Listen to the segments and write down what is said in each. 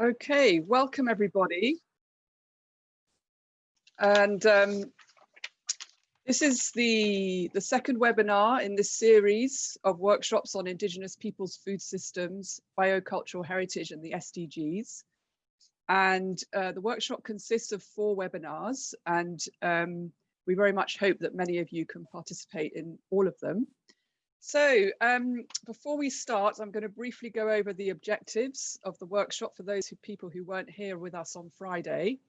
Okay, welcome everybody. And um, this is the, the second webinar in this series of workshops on Indigenous peoples' food systems, biocultural heritage and the SDGs. And uh, the workshop consists of four webinars and um, we very much hope that many of you can participate in all of them. So um, before we start, I'm going to briefly go over the objectives of the workshop for those who, people who weren't here with us on Friday.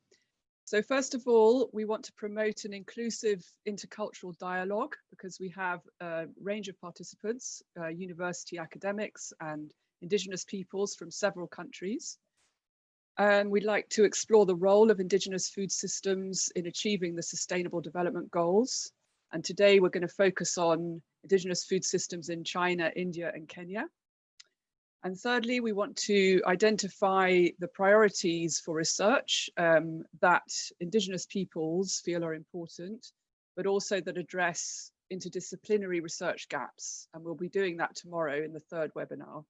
So first of all, we want to promote an inclusive intercultural dialogue because we have a range of participants, uh, university academics and Indigenous peoples from several countries. And we'd like to explore the role of Indigenous food systems in achieving the Sustainable Development Goals. And today we're going to focus on indigenous food systems in China, India and Kenya. And thirdly, we want to identify the priorities for research um, that indigenous peoples feel are important, but also that address interdisciplinary research gaps. And we'll be doing that tomorrow in the third webinar.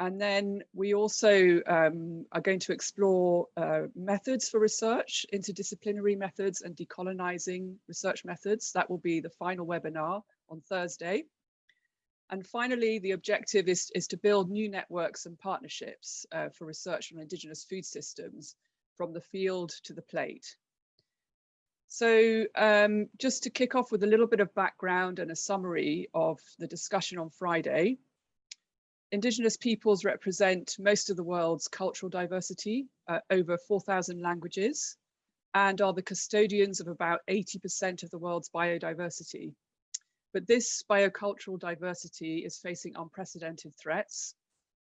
And then we also um, are going to explore uh, methods for research, interdisciplinary methods and decolonizing research methods. That will be the final webinar on Thursday. And finally, the objective is, is to build new networks and partnerships uh, for research on Indigenous food systems from the field to the plate. So um, just to kick off with a little bit of background and a summary of the discussion on Friday, Indigenous peoples represent most of the world's cultural diversity, uh, over 4,000 languages, and are the custodians of about 80% of the world's biodiversity. But this biocultural diversity is facing unprecedented threats.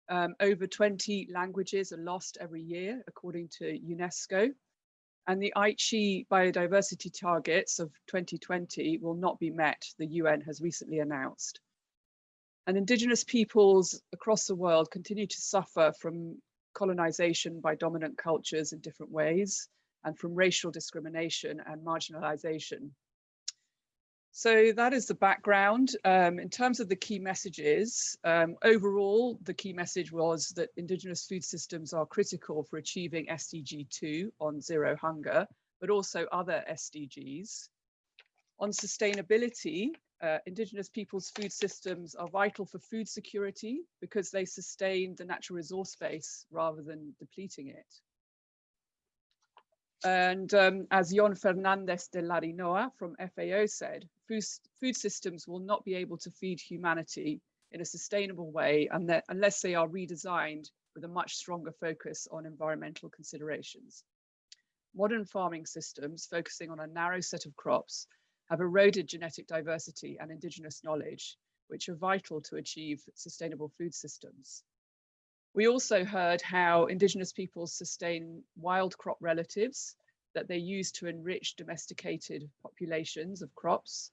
Um, over 20 languages are lost every year, according to UNESCO. And the Aichi biodiversity targets of 2020 will not be met, the UN has recently announced. And indigenous peoples across the world continue to suffer from colonization by dominant cultures in different ways and from racial discrimination and marginalization. So that is the background. Um, in terms of the key messages, um, overall, the key message was that Indigenous food systems are critical for achieving SDG 2 on zero hunger, but also other SDGs. On sustainability, uh, Indigenous people's food systems are vital for food security because they sustain the natural resource base rather than depleting it. And um, as Yon Fernandez de Larrinoa from FAO said, food, food systems will not be able to feed humanity in a sustainable way unless they are redesigned with a much stronger focus on environmental considerations. Modern farming systems focusing on a narrow set of crops have eroded genetic diversity and indigenous knowledge, which are vital to achieve sustainable food systems. We also heard how indigenous peoples sustain wild crop relatives that they use to enrich domesticated populations of crops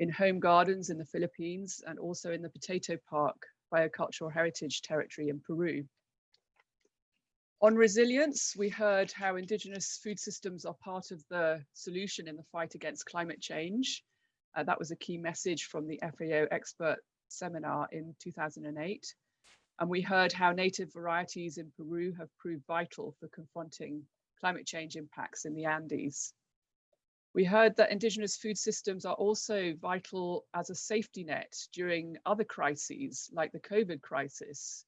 in home gardens in the Philippines and also in the Potato Park biocultural heritage territory in Peru. On resilience, we heard how indigenous food systems are part of the solution in the fight against climate change. Uh, that was a key message from the FAO expert seminar in 2008. And we heard how native varieties in Peru have proved vital for confronting climate change impacts in the Andes. We heard that indigenous food systems are also vital as a safety net during other crises like the COVID crisis,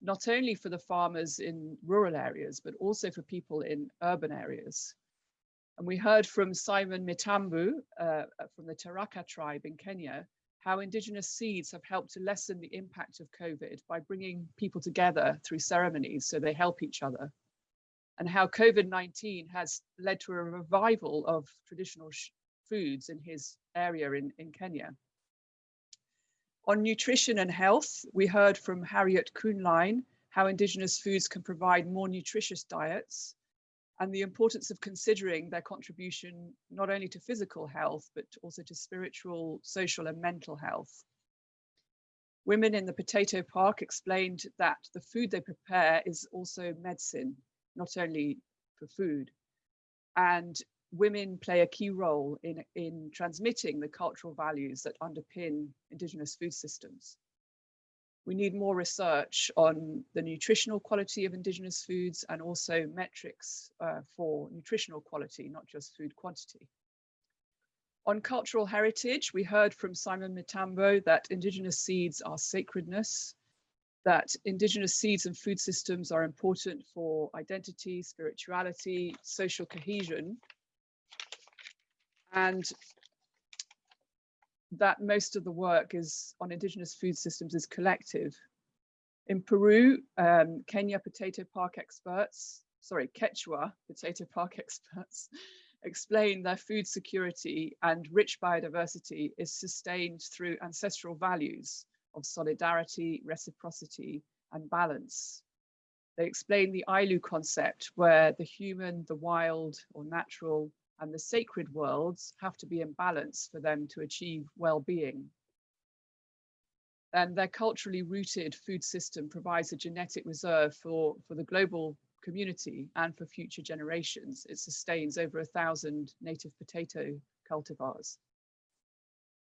not only for the farmers in rural areas, but also for people in urban areas. And we heard from Simon Mitambo uh, from the Tharaka tribe in Kenya, how indigenous seeds have helped to lessen the impact of COVID by bringing people together through ceremonies so they help each other. And how COVID-19 has led to a revival of traditional foods in his area in, in Kenya. On nutrition and health, we heard from Harriet Kuhnlein how indigenous foods can provide more nutritious diets and the importance of considering their contribution not only to physical health, but also to spiritual, social and mental health. Women in the Potato Park explained that the food they prepare is also medicine, not only for food. And women play a key role in, in transmitting the cultural values that underpin indigenous food systems. We need more research on the nutritional quality of indigenous foods and also metrics uh, for nutritional quality, not just food quantity. On cultural heritage, we heard from Simon Mitambo that indigenous seeds are sacredness, that indigenous seeds and food systems are important for identity, spirituality, social cohesion, and that most of the work is on indigenous food systems is collective. In Peru, um, Kenya potato park experts, sorry, Quechua potato park experts explain their food security and rich biodiversity is sustained through ancestral values of solidarity, reciprocity, and balance. They explain the Ayllu concept where the human, the wild or natural, and the sacred worlds have to be in balance for them to achieve well-being. And their culturally rooted food system provides a genetic reserve for, for the global community and for future generations. It sustains over a thousand native potato cultivars.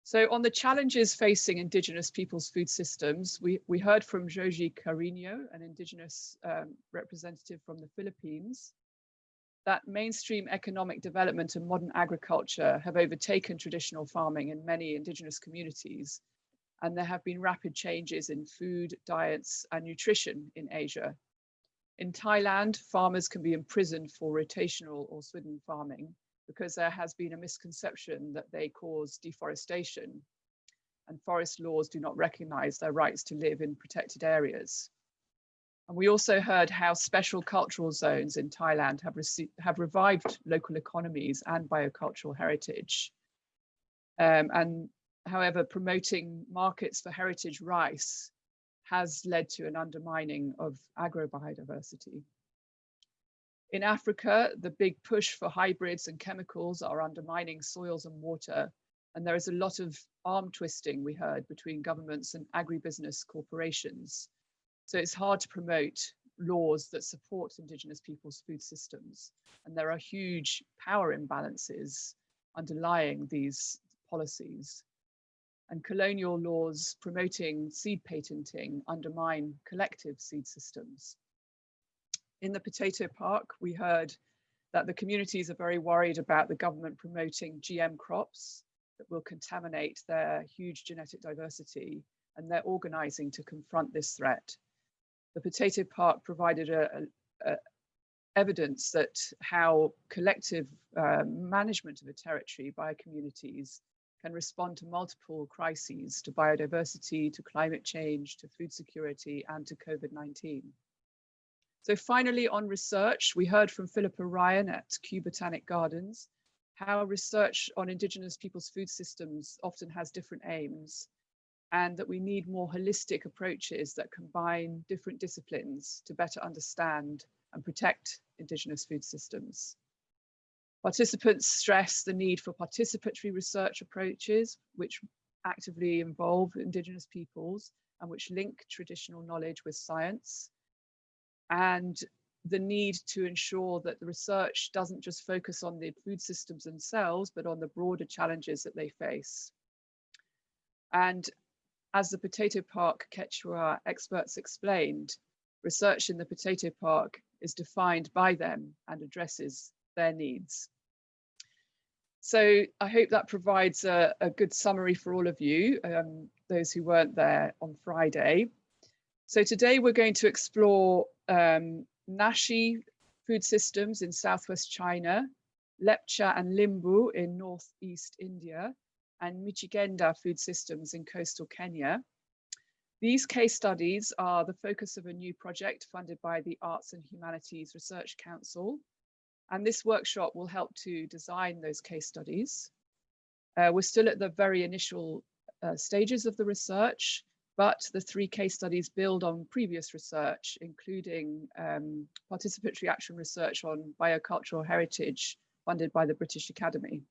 So on the challenges facing Indigenous people's food systems, we, we heard from Joji Carino, an Indigenous um, representative from the Philippines, that mainstream economic development and modern agriculture have overtaken traditional farming in many Indigenous communities. And there have been rapid changes in food, diets, and nutrition in Asia. In Thailand, farmers can be imprisoned for rotational or swidden farming, because there has been a misconception that they cause deforestation and forest laws do not recognize their rights to live in protected areas. And we also heard how special cultural zones in Thailand have, received, have revived local economies and biocultural heritage. Um, and however, promoting markets for heritage rice has led to an undermining of agrobiodiversity. In Africa, the big push for hybrids and chemicals are undermining soils and water. And there is a lot of arm twisting, we heard, between governments and agribusiness corporations. So it's hard to promote laws that support Indigenous people's food systems. And there are huge power imbalances underlying these policies. And colonial laws promoting seed patenting undermine collective seed systems in the potato park, we heard that the communities are very worried about the government promoting GM crops that will contaminate their huge genetic diversity and they're organizing to confront this threat. The potato park provided a, a, a evidence that how collective uh, management of a territory by communities can respond to multiple crises, to biodiversity, to climate change, to food security, and to COVID-19. So finally on research, we heard from Philippa Ryan at Kew Botanic Gardens, how research on Indigenous people's food systems often has different aims and that we need more holistic approaches that combine different disciplines to better understand and protect Indigenous food systems. Participants stress the need for participatory research approaches, which actively involve Indigenous peoples and which link traditional knowledge with science and the need to ensure that the research doesn't just focus on the food systems themselves, but on the broader challenges that they face. And as the Potato Park Quechua experts explained, research in the Potato Park is defined by them and addresses their needs. So I hope that provides a, a good summary for all of you, um, those who weren't there on Friday. So today we're going to explore um, Naxi food systems in southwest China, Lepcha and Limbu in northeast India, and Mijikenda food systems in coastal Kenya. These case studies are the focus of a new project funded by the Arts and Humanities Research Council. And this workshop will help to design those case studies. Uh, we're still at the very initial uh, stages of the research, but the three case studies build on previous research, including um, participatory action research on biocultural heritage funded by the British Academy.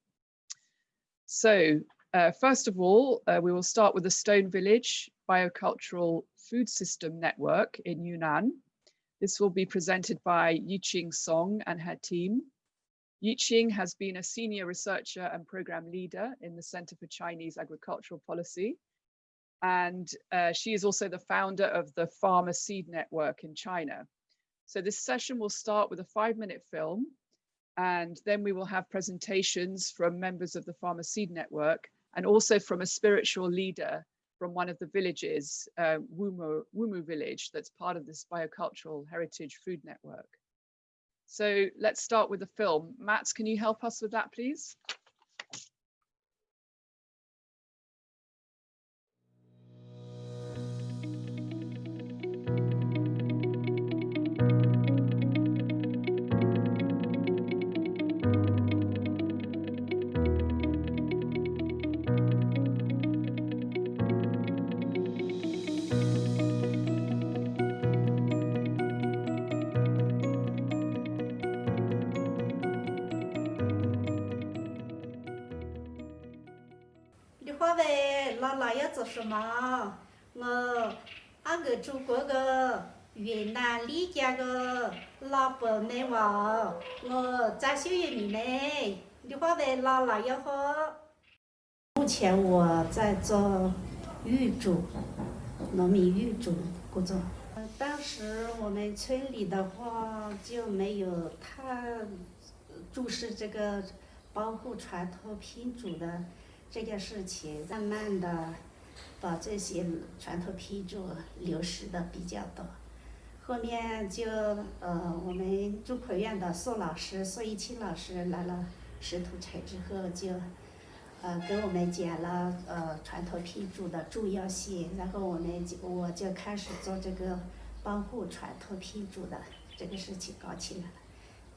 So uh, first of all, uh, we will start with the Stone Village Biocultural Food System Network in Yunnan. This will be presented by Yiqing Song and her team. Yiqing has been a senior researcher and program leader in the Center for Chinese Agricultural Policy and uh, she is also the founder of the Farmer Seed Network in China. So this session will start with a five minute film and then we will have presentations from members of the Farmer Seed Network and also from a spiritual leader from one of the villages, uh, Wumu, Wumu village, that's part of this biocultural heritage food network. So let's start with the film. Mats, can you help us with that, please? 要做什么？我俺个祖国个云南丽江个老伯内娃，我张秀云妹，你话呗，姥姥要好。目前我在做玉竹，农民玉竹工作。当时我们村里的话就没有太重视这个保护传统品种的这件事情，慢慢的。把这些传统批注流失的比较多，后面就呃我们中科院的宋老师宋一清老师来了石土城之后，就呃给我们讲了呃传统批注的重要性，然后我们就我就开始做这个保护传统批注的这个事情搞起来了，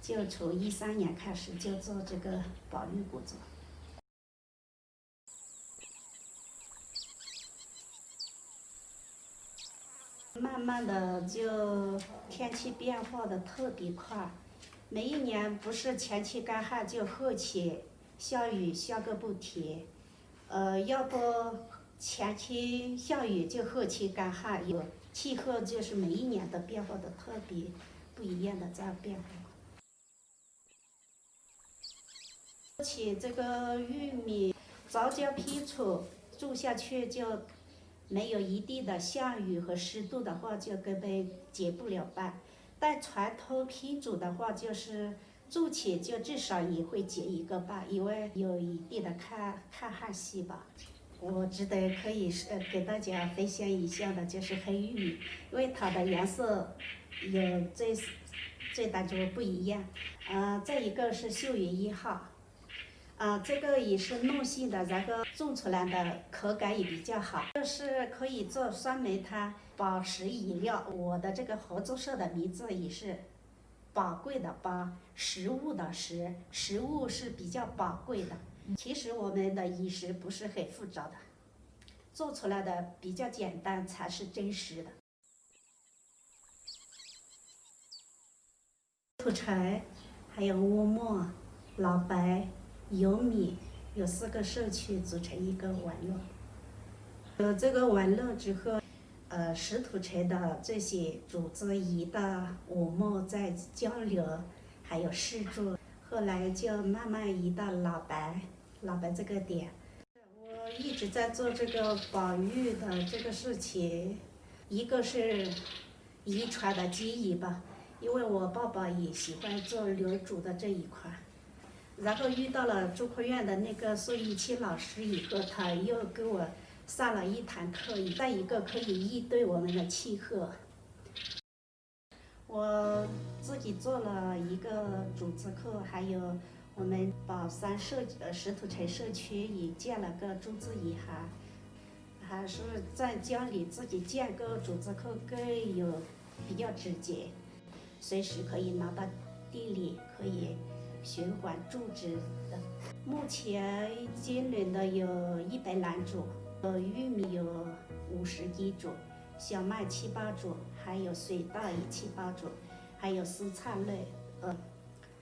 就从一三年开始就做这个保育工作。慢慢的就天气变化的特别快，每一年不是前期干旱就后期下雨下个不停，呃，要不前期下雨就后期干旱，有气候就是每一年的变化的特别不一样的这样变化。而且这个玉米早交批出种下去就。没有一定的下雨和湿度的话，就根本结不了瓣。但传统品种的话，就是种起就至少也会结一个瓣，因为有一定的抗抗旱性吧。我值得可以是给大家分享一下的，就是黑玉米，因为它的颜色有最最大就不一样。嗯，再一个是秀云一号。啊，这个也是糯性的，然后种出来的口感也比较好。这是可以做酸梅汤、保食饮料。我的这个合作社的名字也是宝贵的宝，食物的食，食物是比较宝贵的。其实我们的饮食不是很复杂的，做出来的比较简单才是真实的。土柴，还有乌木、老白。有米，有四个社区组成一个网络。有这个网络之后，呃，石土城的这些组织一到我们在交流，还有试住，后来就慢慢移到老白，老白这个点。我一直在做这个保育的这个事情，一个是遗传的基因吧，因为我爸爸也喜欢做留主的这一块。然后遇到了中科院的那个宋玉清老师以后，他又给我上了一堂课，再一个可以应对我们的气候。我自己做了一个组织课，还有我们宝山社呃石土城社区也建了个种子银行，还是在家里自己建个组织课更有比较直接，随时可以拿到地里可以。循环种植的，目前今年的有一百来种，呃，玉米有五十几种，小麦七八种，还有水稻一七八种，还有蔬菜类，呃，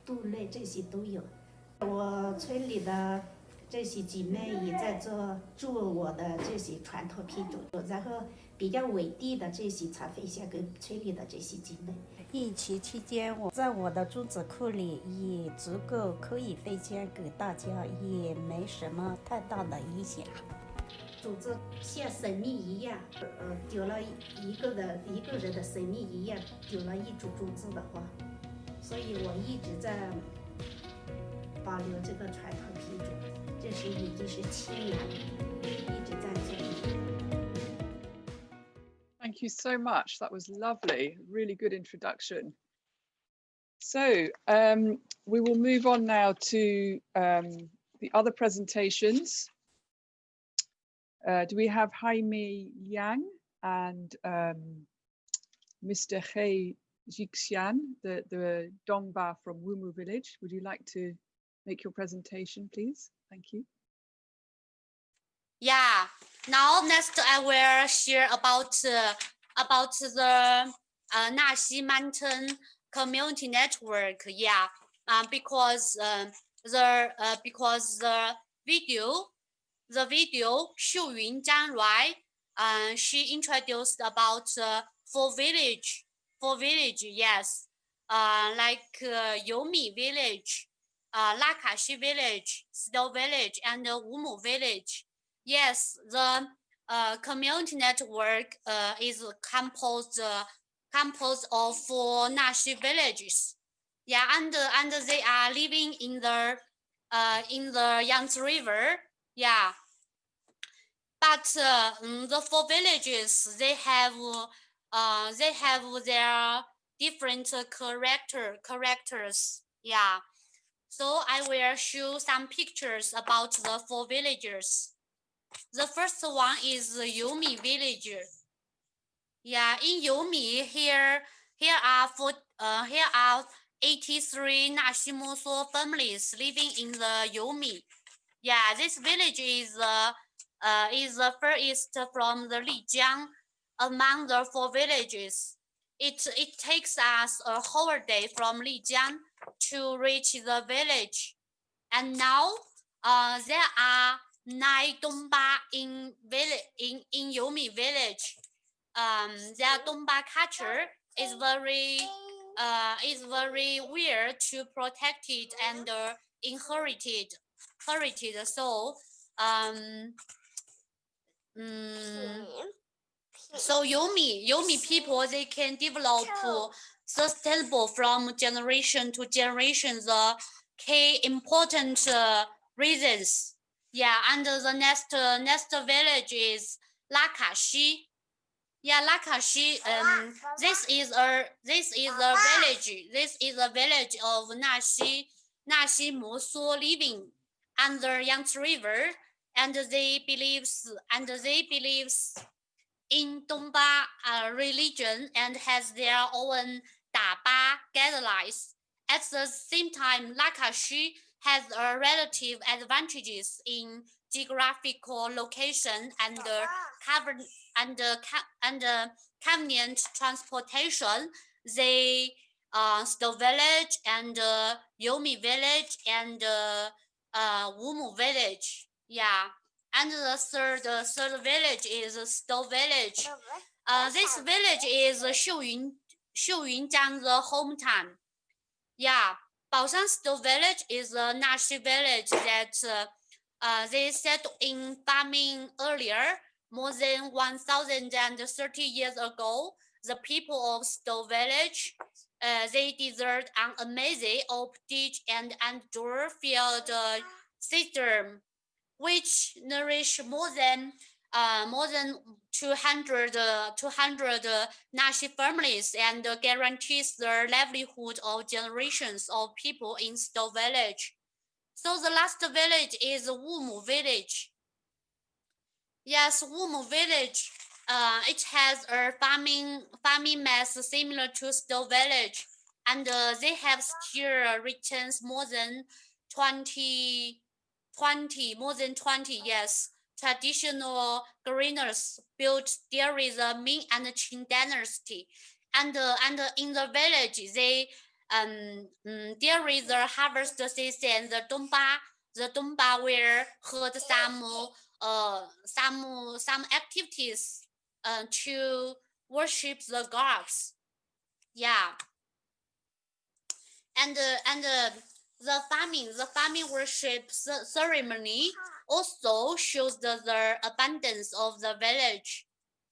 豆类这些都有。我村里的这些姐妹也在做做我的这些传统品种，然后比较稳定的这些才分享给村里的这些姐妹。疫情期间，我在我的种子库里也足够可以分享给大家，也没什么太大的影响。组织像生命一样，呃，丢了一个人一个人的生命一样，丢了一株种子的话，所以我一直在保留这个传统品种，这是已经是七年了，一直在做。 Thank you so much. That was lovely. Really good introduction. So um, we will move on now to um, the other presentations. Uh, do we have Jaime Yang and um, Mr. He Jixian, the, the Dongba from Wumu village? Would you like to make your presentation, please? Thank you. Yeah. Now next I will share about uh, about the uh, Naxi Mountain Community Network. Yeah. Uh, because uh, the uh, because the video the video Xu Yun Zhanruai uh, she introduced about uh, village for village yes uh, like uh, Yomi village uh, Lakashi village Snow village and uh, Wumu village Yes, the uh, community network uh, is composed uh, composed of four Naxi villages. Yeah, and and they are living in the uh, in the Yangtze River. Yeah, but uh, mm, the four villages they have uh, they have their different character characters. Yeah, so I will show some pictures about the four villages. The first one is the Yomi village. Yeah, in Yomi here, here are for uh, here are 83 Nashimoso families living in the Yomi. Yeah, this village is uh, uh, is the furthest from the Lijiang among the four villages. It it takes us a whole day from Lijiang to reach the village, and now uh, there are nine Dongba in village in in Yomi village. Um, their Dongba culture is very uh is very weird to protect it and uh, inherited inherited. So um. mm, so Yomi, Yomi people, they can develop sustainable from generation to generation the key important uh, reasons. Yeah, and the next uh, next village is Lakashi. Yeah, Lakashi. Um, this is a this is a village. This is a village of Naxi Naxi Moso living under Yangtze River, and they believes and they believes in Dongba uh, religion and has their own Daba guidelines. At the same time, Lakashi has a relative advantages in geographical location and uh, cover and uh, and uh, convenient transportation. They uh, Stone village and uh, Yomi village and uh, uh, Wumu village. Yeah. And the third, the third village is Stone village. Uh, this village is Xiuyun, Xiuyunjiang, the hometown. Yeah, Baoshan Stone village is a Naxi village that uh, uh, they settled in farming earlier, more than 1,030 years ago. The people of Stone village, uh, they deserved an amazing of ditch and outdoor field uh, system which nourish more than uh, more than 200, uh, 200 uh, Naxi families and guarantees the livelihood of generations of people in Stone village. So the last village is Wumu village. Yes, Wumu village. Uh, it has a farming farming mass similar to Stone village, and uh, they have still returns more than 20 20, more than 20 years. Traditional greeners built during the Ming and Qing dynasty. And, uh, and in the village, they um, um, during the harvest season, the Dongba, the Dongba will hold some uh, some some activities uh, to worship the gods. Yeah. And uh, and uh, the farming, the farming worship ce- ceremony also shows the, the abundance of the village.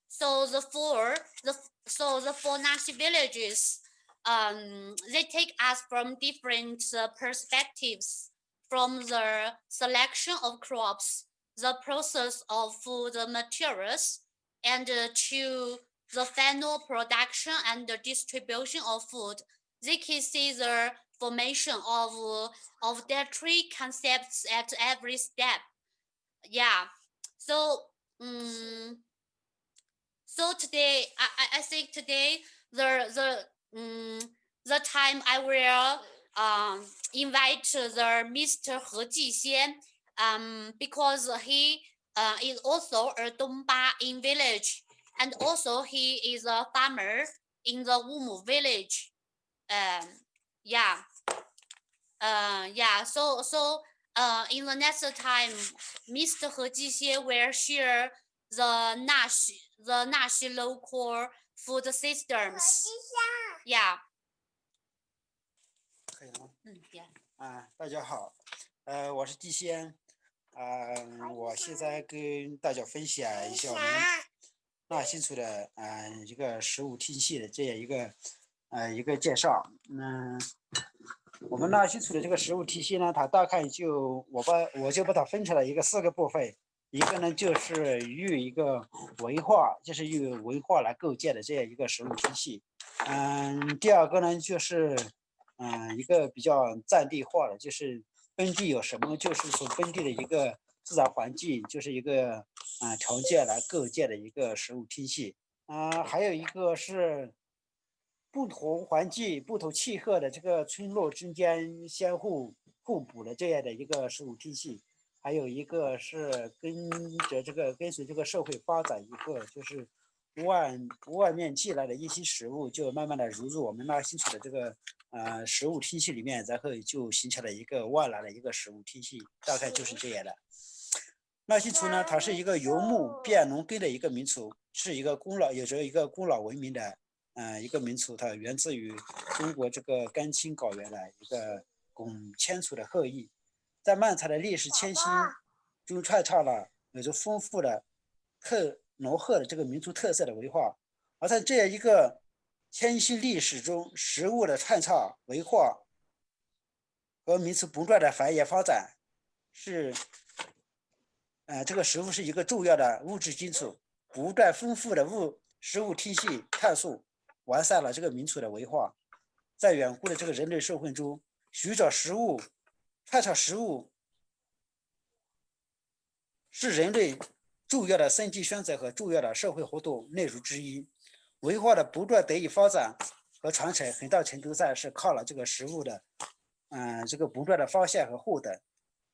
So the four, the so the four Naxi villages, um, they take us from different uh, perspectives, from the selection of crops, the process of food materials, and uh, to the final production and the distribution of food. They can see the formation of of their three concepts at every step. Yeah. So um, so today I, I- think today the the um, the time I will um invite the Mr. He Jixian um because he uh, is also a Dongba in village and also he is a farmer in the Wumu village. Um yeah. Uh yeah so so uh in the next time Mr. He Jixian will share the Nashi the Nashi local food systems. Yeah. 可以了吗？Mm, yeah. 啊，大家好，呃，我是季先，啊、我现在跟大家分享一下我们纳新村的啊、一个食物体系的这样一个呃一个介绍。嗯，我们纳新村的这个食物体系呢，它大概就我把我就把它分成了一个四个部分，一个呢就是与一个文化，就是以文化来构建的这样一个食物体系。嗯，第二个呢就是。嗯，一个比较在地化的，就是本地有什么，就是从本地的一个自然环境，就是一个啊、条件来构建的一个食物体系。啊、还有一个是不同环境、不同气候的这个村落之间相互互补的这样的一个食物体系。还有一个是跟着这个跟随这个社会发展一个就是外外面寄来的一些食物，就慢慢的融入我们那新村的这个呃食物体系里面，然后就形成了一个外来的一个食物体系，大概就是这样的。纳西族呢，它是一个游牧变农耕的一个民族，是一个古老有着一个古老文明的，呃，一个民族，它源自于中国这个甘青高原的一个拱迁族的后裔，在漫长的历史迁徙中串插了有着丰富的特浓厚的这个民族特色的文化，而在这样一个迁徙历史中，食物的串插文化和民族不断的繁衍发展，是，呃，这个食物是一个重要的物质基础，不断丰富的物食物体系探索，完善了这个民族的文化，在远古的这个人类社会中，寻找食物、串插食物，是人类重要的生计选择和重要的社会活动内容之一。文化的不断得以发展和传承，很大程度上是靠了这个食物的，嗯、这个不断的发现和获得。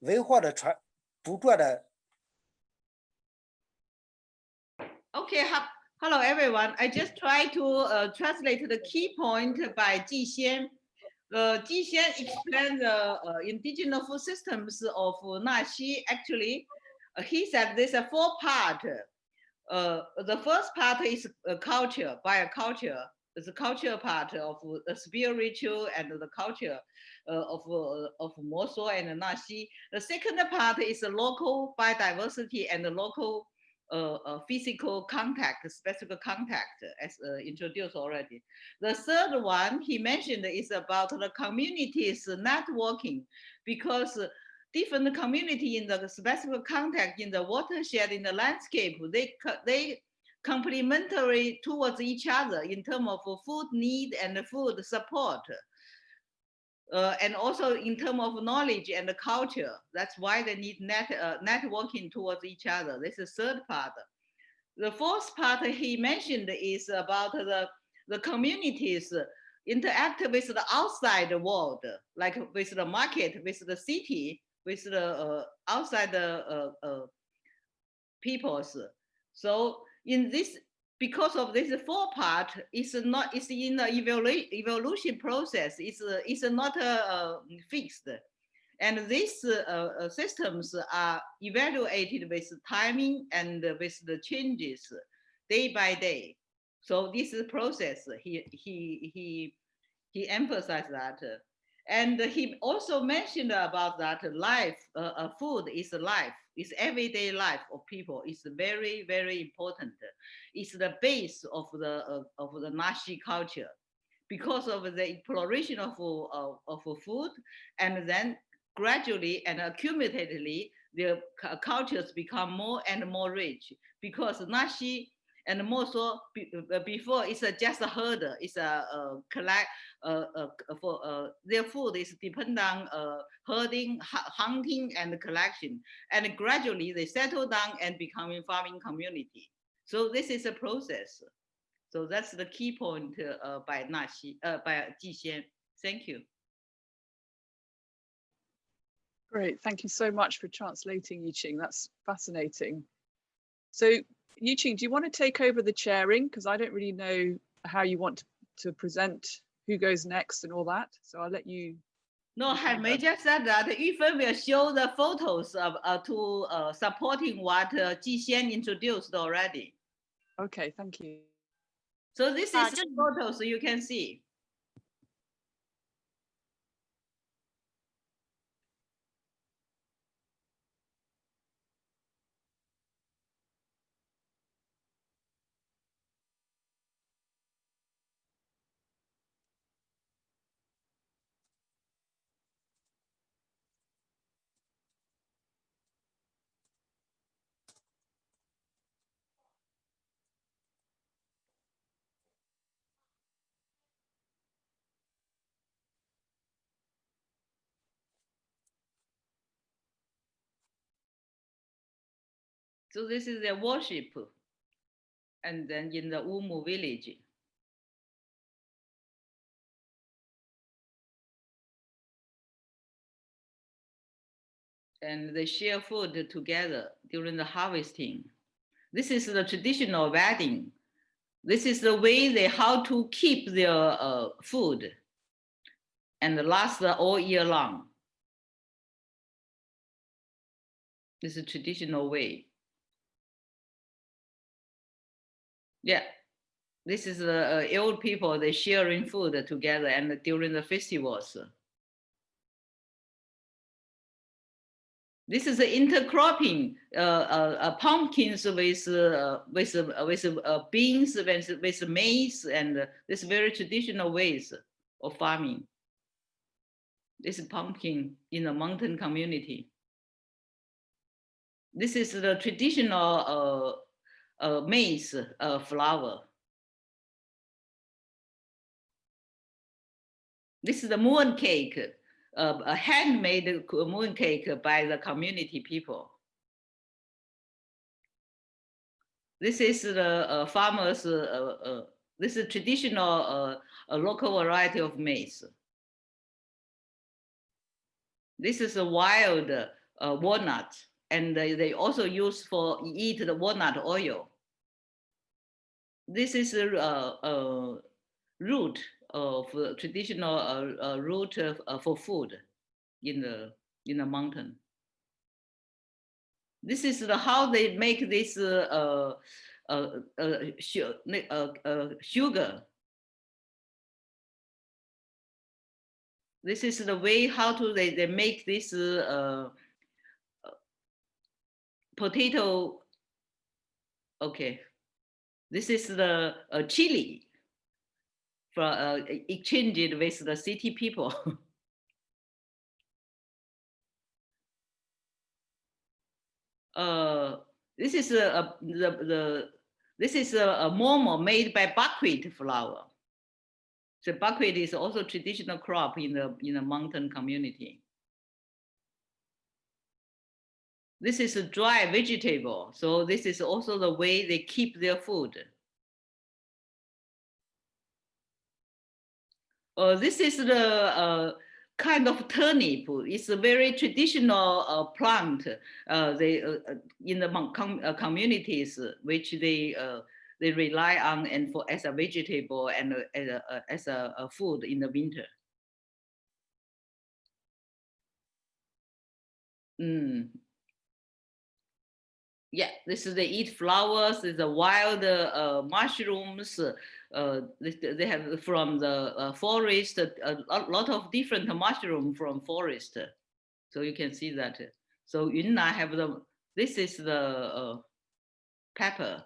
文化的传，不断的 OK，好 hello everyone. I just try to uh, translate the key point by Ji Xian. Uh, Ji Xian explained the uh, indigenous food systems of Naxi. Actually, uh, he said there's a four part. Uh, the first part is uh, culture, bioculture. It's the culture part of the spiritual and the culture uh, of uh, of Moso and Naxi. The second part is local biodiversity and the local uh, physical contact, specific contact, as uh, introduced already. The third one he mentioned is about the communities networking, because different community in the specific contact in the watershed in the landscape, they they complementary towards each other in terms of food need and food support. Uh, and also in terms of knowledge and the culture. That's why they need net, uh, networking towards each other. This is third part. The fourth part he mentioned is about the, the communities interact with the outside world, like with the market, with the city, with the uh, outside the uh, uh, peoples. So in this, because of this four part, it's not, it's in the evolu- evolution process. It's, it's not uh, fixed. And these uh, uh, systems are evaluated with timing and with the changes day by day. So this is process, he, he, he, he emphasized that. And he also mentioned about that life, uh, uh, food is life, is everyday life of people. It's very, very important. It's the base of the uh, of the Naxi culture because of the exploration of, of, of food and then gradually and accumulatedly the cultures become more and more rich because Naxi and more so be- uh, before it's just a herder, it's a, collect uh, uh, for uh, their food is depend on uh, herding, hu- hunting, and collection. And gradually they settle down and becoming farming community. So this is a process. So that's the key point uh, by Naxi, uh, by Ji Xian. Thank you. Great, thank you so much for translating, Yiqing. That's fascinating. So, Yiqing, do you want to take over the chairing? Because I don't really know how you want to, to present who goes next and all that. So I'll let you. No, Okay, Hai Mei just said that Yufen will show the photos of uh, to uh, supporting what uh, Ji Xian introduced already. Okay, thank you. So this Uh, is the just- photos you can see. So this is their worship. And then in the Wumu village. And they share food together during the harvesting. This is the traditional wedding. This is the way they how to keep their uh, food and last all year long. This is a traditional way. Yeah, this is the uh, old people, they sharing food together and during the festivals. This is the intercropping, uh, uh, uh, pumpkins with, uh, with, uh, with uh, beans, with, with maize, and uh, this very traditional ways of farming. This is pumpkin in the mountain community. This is the traditional uh, maize uh, flour. This is a moon cake, uh, a handmade moon cake by the community people. This is the uh, farmers, this is traditional local variety of maize. This is a wild walnut, and they also use for eat the walnut oil. This is a, uh, uh, root of uh, traditional uh, root of, for food in the in the mountain. This is the how they make this uh, uh, uh, sugar. This is the way how to they, they make this potato. Okay, this is the uh, chili for uh, exchanged with the city people. uh, this is a, a the, the this is a, a momo made by buckwheat flour. So buckwheat is also traditional crop in the in the mountain community. This is a dry vegetable, so this is also the way they keep their food. Uh, this is the uh, kind of turnip. It's a very traditional uh, plant. Uh, they uh, uh, in the com- communities which they they rely on and for as a vegetable and as a, as a, a food in the winter. Mm. Yeah, this is they eat flowers, a wild uh, mushrooms, uh, they, have from the uh, forest, a lot of different mushroom from forest. So you can see that. So Yunnan have the, this is the uh, pepper.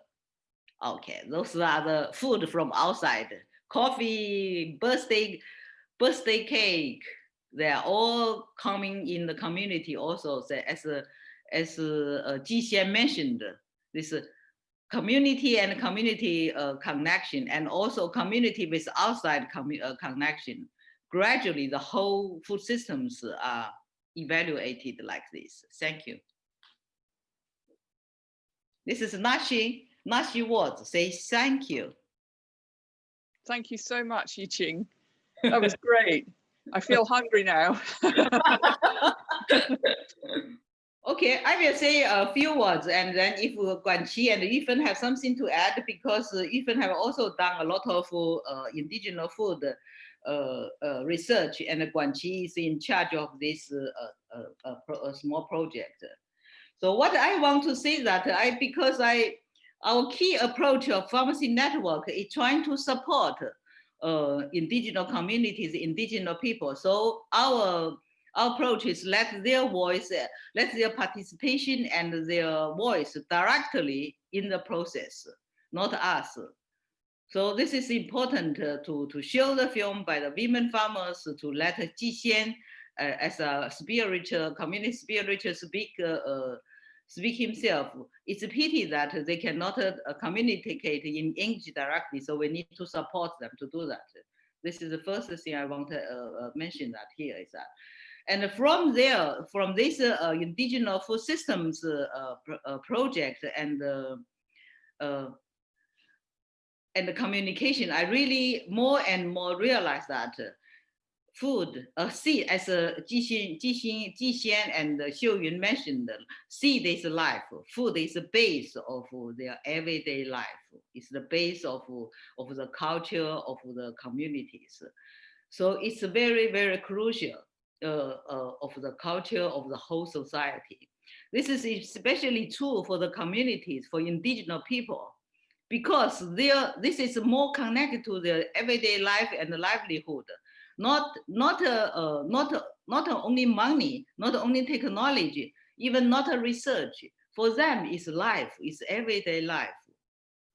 Okay, those are the food from outside. Coffee, birthday, birthday cake, they are all coming in the community also so as a, as uh, Ji Xian mentioned, this community and community uh, connection and also community with outside commu uh, connection. Gradually, the whole food systems are evaluated like this. Thank you. This is Naxi, Naxi words, say thank you. Thank you so much, Yiqing. That was great. I feel hungry now. okay, I will say a few words and then if Guanqi and Yifan have something to add because uh, Yifan have also done a lot of uh, indigenous food uh, uh, research and Guanqi is in charge of this uh, uh, uh, small project. So what I want to say that I, because I, our key approach of farmer seed network is trying to support uh, indigenous communities, indigenous people. So our, our approach is let their voice, let their participation and their voice directly in the process, not us. So this is important uh, to, to show the film by the women farmers to let Ji Xian uh, as a spiritual, community spiritual speak uh, uh speak himself. It's a pity that they cannot uh, communicate in English directly, so we need to support them to do that. This is the first thing I want to uh, uh mention that here is that. And from there, from this uh, indigenous food systems uh, uh, project and and the communication, I really more and more realize that food, a seed, as uh, Jixin, Jixian and Xiu Yun mentioned, seed is life. Food is the base of their everyday life. It's the base of, of the culture of the communities. So it's very, very crucial uh, uh, of the culture of the whole society. This is especially true for the communities, for indigenous people, because this is more connected to their everyday life and livelihood not not uh, uh, not not only money, not only technology, even not a research. For them, it's life, it's everyday life.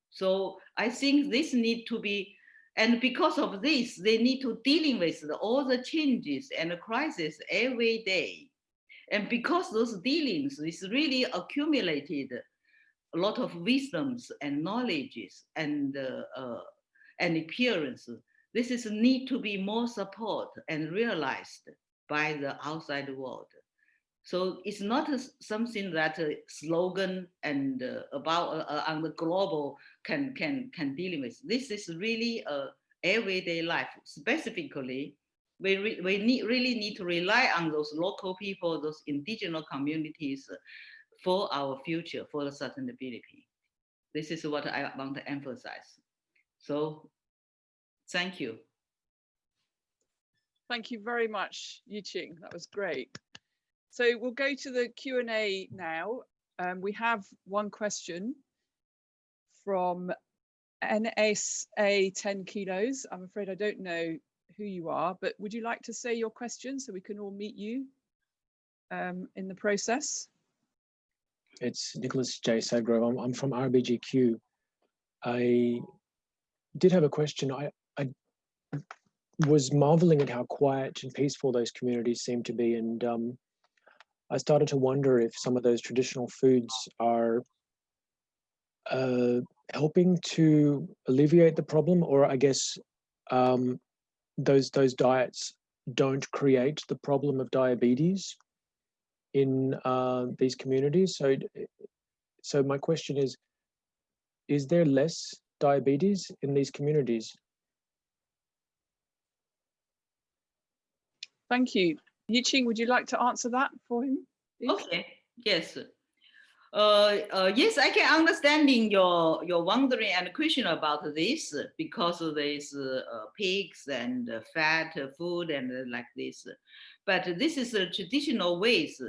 So I think this need to be, and because of this, they need to dealing with all the changes and crisis every day. And because those dealings is really accumulated a lot of wisdoms and knowledges and uh, uh, and appearances this is need to be more support and realized by the outside world. So it's not something that a slogan and uh, about uh, uh, on the global can can can deal with. This is really a everyday life. Specifically, we re we need really need to rely on those local people, those indigenous communities, for our future, for the sustainability. This is what I want to emphasize. So Thank you. Thank you very much, Yiqing. That was great. So we'll go to the Q&A now. Um, we have one question from NSA 10 kilos. I'm afraid I don't know who you are, but would you like to say your question so we can all meet you um, in the process? It's Nicholas J. Sadgrove. I'm, I'm from RBG Kew. I did have a question. I, I was marveling at how quiet and peaceful those communities seem to be. And um, I started to wonder if some of those traditional foods are uh, helping to alleviate the problem, or I guess um, those those diets don't create the problem of diabetes in uh, these communities. So, so my question is: Is there less diabetes in these communities? Thank you. Yiqing, would you like to answer that for him? Please? Okay, yes. Uh, uh, yes, I can understanding your your wondering and question about this because of uh, pigs and fat food and like this. But this is a traditional ways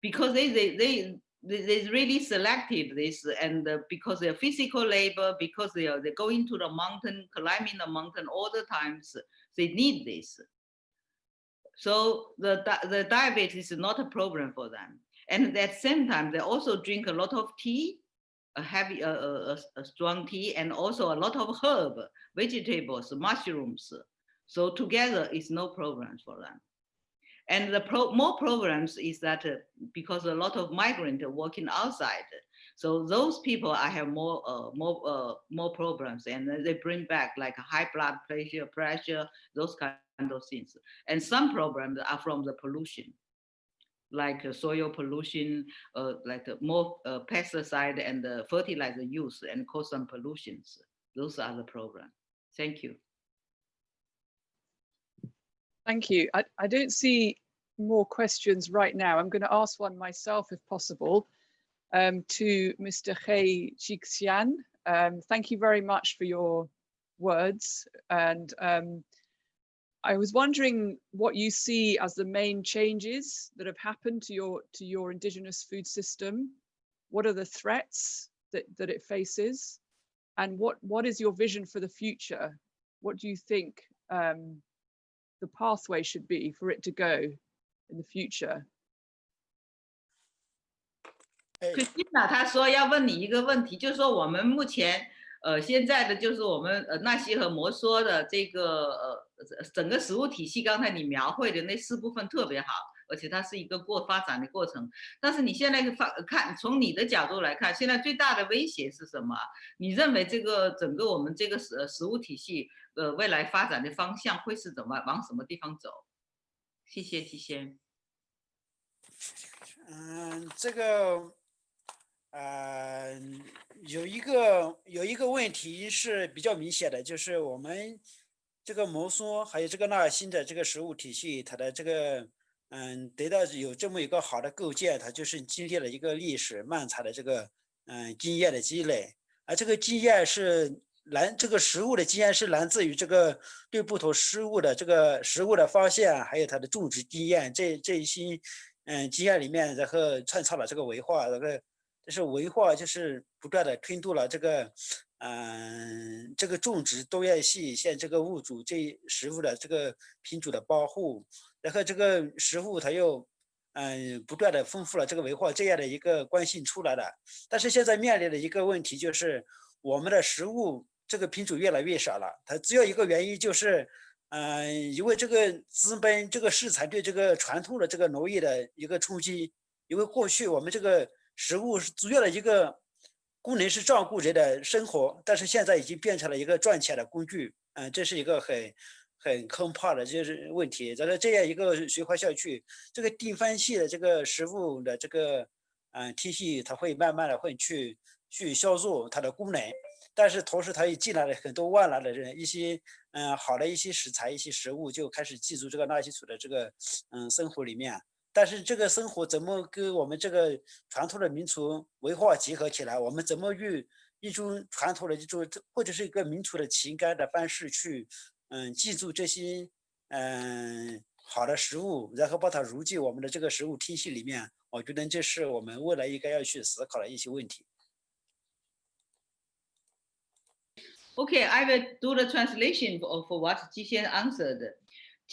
because they they they they, they really selected this and because they're physical labor, because they are, they're going to the mountain, climbing the mountain all the times, they need this. So the, the diabetes is not a problem for them. And at the same time, they also drink a lot of tea, a heavy, a, a, a- strong tea, and also a lot of herb, vegetables, mushrooms. So together is no problem for them. And the pro, more problems is that uh, because a lot of migrant are working outside, so those people I have more uh, more uh, more problems, and they bring back like high blood pressure, pressure, those kind of things. And some problems are from the pollution, like soil pollution, uh, like uh, more uh, pesticide and uh, fertilizer use, and cause some pollutions. Those are the problem. Thank you. Thank you. I, I don't see more questions right now. I'm going to ask one myself if possible um, to Mr. He Jixian. Um, thank you very much for your words. And um, I was wondering what you see as the main changes that have happened to your to your indigenous food system. What are the threats that, that it faces? And what, what is your vision for the future? What do you think um, the pathway should be for it to go in the future? 哎 Christina 她说要问你一个问题，就是说我们目前呃现在的就是我们呃纳西和摩梭的这个呃 整个食物体系，刚才你描绘的那四部分特别好，而且它是一个过发展的过程。但是你现在发看从你的角度来看，现在最大的威胁是什么？你认为这个整个我们这个食食物体系呃未来发展的方向会是怎么往什么地方走？谢谢季先。嗯，这个，呃，有一个有一个问题是比较明显的，就是我们这个摩梭还有这个纳尔辛的这个食物体系，它的这个，嗯，得到有这么一个好的构建，它就是经历了一个历史漫长的这个，嗯，经验的积累，而这个经验是来这个食物的经验是来自于这个对不同食物的这个食物的发现，还有它的种植经验，这这一些。嗯，经验里面，然后创造了这个文化，这个就是文化，就是不断的推动了这个，嗯，这个种植多样性，像这个物主这食物的这个品种的保护，然后这个食物它又，嗯，不断的丰富了这个文化这样的一个关系出来了。但是现在面临的一个问题就是，我们的食物这个品种越来越少了，它只有一个原因就是。嗯，因为这个资本、这个市场对这个传统的这个农业的一个冲击，因为过去我们这个食物是主要的一个功能是照顾人的生活，但是现在已经变成了一个赚钱的工具。嗯，这是一个很很可怕的就是问题。在这这样一个循环下去，这个地方性的这个食物的这个嗯体系，它会慢慢的会去去消弱它的功能。但是同时，它也进来了很多外来的人，一些嗯好的一些食材、一些食物就开始进入这个纳西族的这个嗯生活里面。但是这个生活怎么跟我们这个传统的民族文化结合起来？我们怎么用一种传统的一种或者是一个民族的情感的方式去嗯记住这些嗯好的食物，然后把它融进我们的这个食物体系里面？我觉得这是我们未来应该要去思考的一些问题。Okay, I will do the translation of what Jixian answered.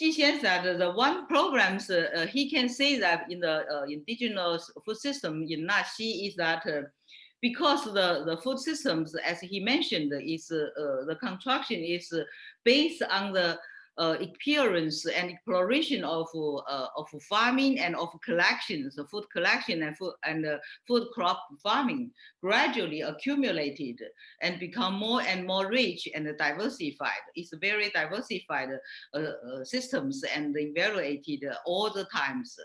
Jixian said the one programs uh, uh, he can say that in the uh, indigenous food system in Naxi is that uh, because the, the food systems, as he mentioned, is uh, uh, the construction is based on the uh, experience and exploration of uh, of farming and of collections, food collection and food and uh, food crop farming gradually accumulated and become more and more rich and diversified. It's very diversified uh, uh, systems and evaluated all the times.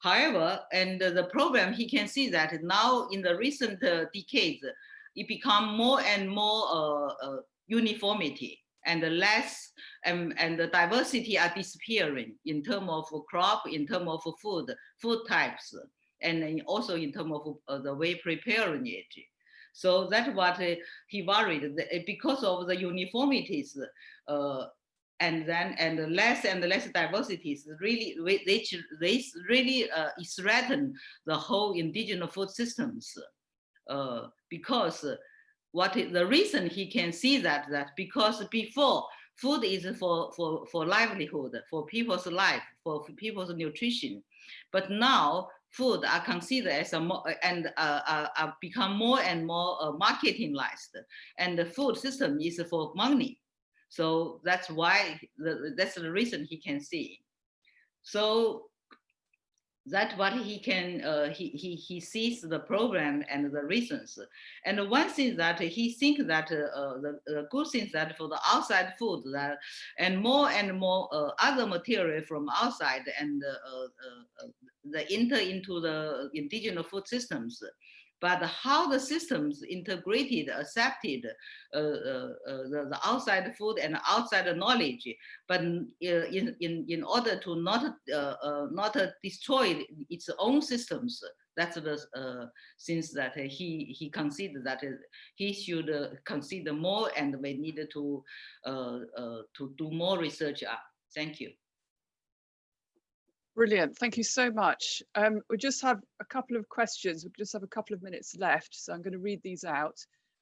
However, and the problem he can see that now in the recent uh, decades, it become more and more uniformity and the less and, and the diversity are disappearing in terms of crop, in terms of food, food types, and also in terms of uh, the way preparing it. So that's what uh, he worried that because of the uniformities, uh, and then and the less and the less diversities really which this really uh, threaten the whole indigenous food systems uh, because what is the reason he can see that that because before food is for for for livelihood for people's life for people's nutrition. But now food are considered as a more and uh, uh, uh, become more and more uh, marketingized. And the food system is for money. So that's why, the, that's the reason he can see. So that's what he can, uh, he, he, he sees the program and the reasons. And one thing that he thinks that uh, the, the, good things that for the outside food that, and more and more uh, other material from outside and uh, uh, uh, the enter into the indigenous food systems but how the systems integrated, accepted uh, uh, uh, the, the, outside food and outside knowledge, but uh, in, in, in order to not, uh, uh, not destroy its own systems, that's the things that he, he considered that he should consider more and we needed to, to do more research on. Thank you. Brilliant. Thank you so much. Um, we just have a couple of questions. We just have a couple of minutes left. So I'm going to read these out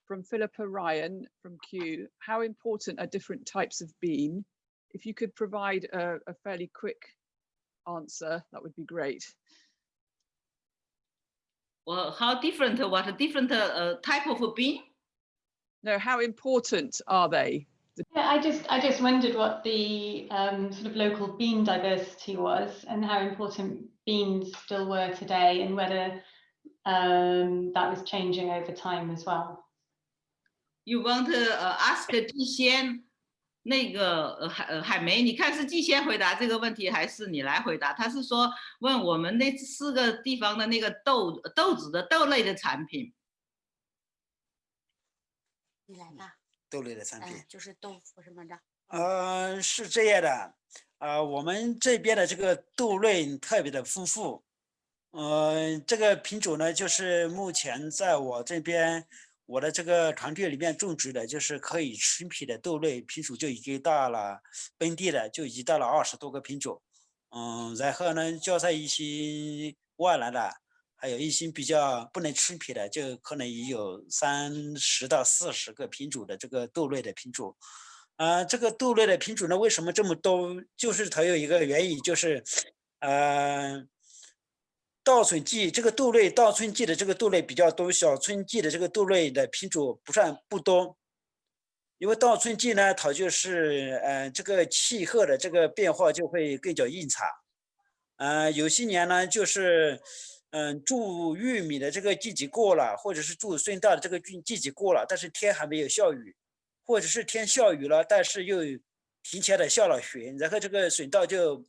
from Philippa Ryan from Kew. How important are different types of bean? If you could provide a, a fairly quick answer, that would be great. Well, how different, what a different uh, type of bean? No, how important are they? Yeah, I just I just wondered what the um, sort of local bean diversity was and how important beans still were today and whether um, that was changing over time as well. You want to uh, ask 季先那个呃海呃海梅，你看是季先回答这个问题还是你来回答？他是说问我们那四个地方的那个豆豆子的豆类的产品。你来吧。 豆类的产品，就是豆腐什么的。呃，是这样的，呃，我们这边的这个豆类特别的丰富，呃，这个品种呢，就是目前在我这边我的这个团队里面种植的，就是可以吃品的豆类品种就已经到了本地的就已经到了二十多个品种，嗯，然后呢，加上一些外来的。还有一些比较不能吃皮的，就可能也有三十到四十个品种的这个豆类的品种。啊，这个豆类的品种呢，为什么这么多？就是它有一个原因，就是，呃，稻春季这个豆类，稻春季的这个豆类比较多，小春季的这个豆类的品种不算不多。因为稻春季呢，它就是，呃，这个气候的这个变化就会更加异常。嗯，有些年呢，就是。嗯，种玉米的这个季节过了，或者是种水稻的这个季季节过了，但是天还没有下雨，或者是天下雨了，但是又提前的下了雪，然后这个水稻就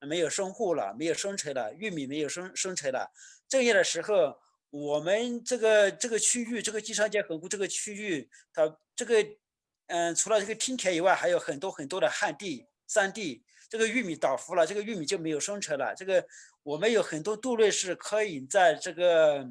没有生护了，没有生成了，玉米没有生生成了。这样的时候，我们这个这个区域，这个基山间河谷这个区域，它这个嗯，除了这个梯田以外，还有很多很多的旱地、山地，这个玉米倒伏了，这个玉米就没有生成了，这个。我们有很多豆类是可以在这个，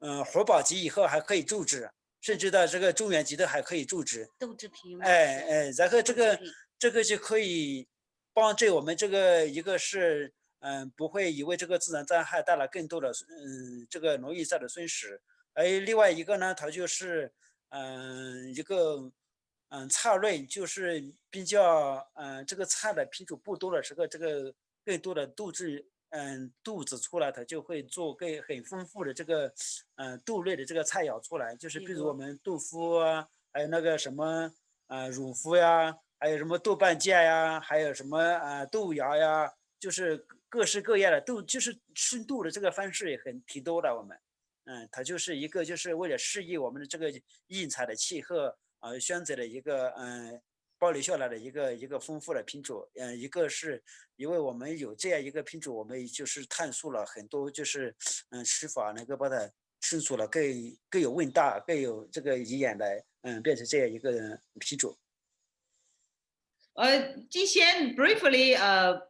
嗯，活保级以后还可以种植，甚至到这个中原级的还可以种植。豆制品。哎哎，然后这个这个就可以帮助我们这个一个是，嗯，不会因为这个自然灾害带来更多的，嗯，这个农业上的损失。而另外一个呢，它就是，嗯，一个，嗯，菜类就是比较，嗯，这个菜的品种不多的时候，这个更多的豆制。嗯，肚子出来，它就会做更很丰富的这个，嗯，豆类的这个菜肴出来，就是比如我们豆腐啊，还有那个什么，呃，乳腐呀，还有什么豆瓣酱呀，还有什么啊豆芽呀，就是各式各样的豆，就是吃豆的这个方式也很挺多的。我们，嗯，它就是一个就是为了适应我们的这个应采的气候而，选择了一个嗯。保留下来的一个一个丰富的品种，嗯，一个是因为我们有这样一个品种，我们就是探索了很多，就是嗯吃法能够把它吃出了更更有味道、更有这个营养的，嗯，变成这样一个品种。呃，季先 briefly 呃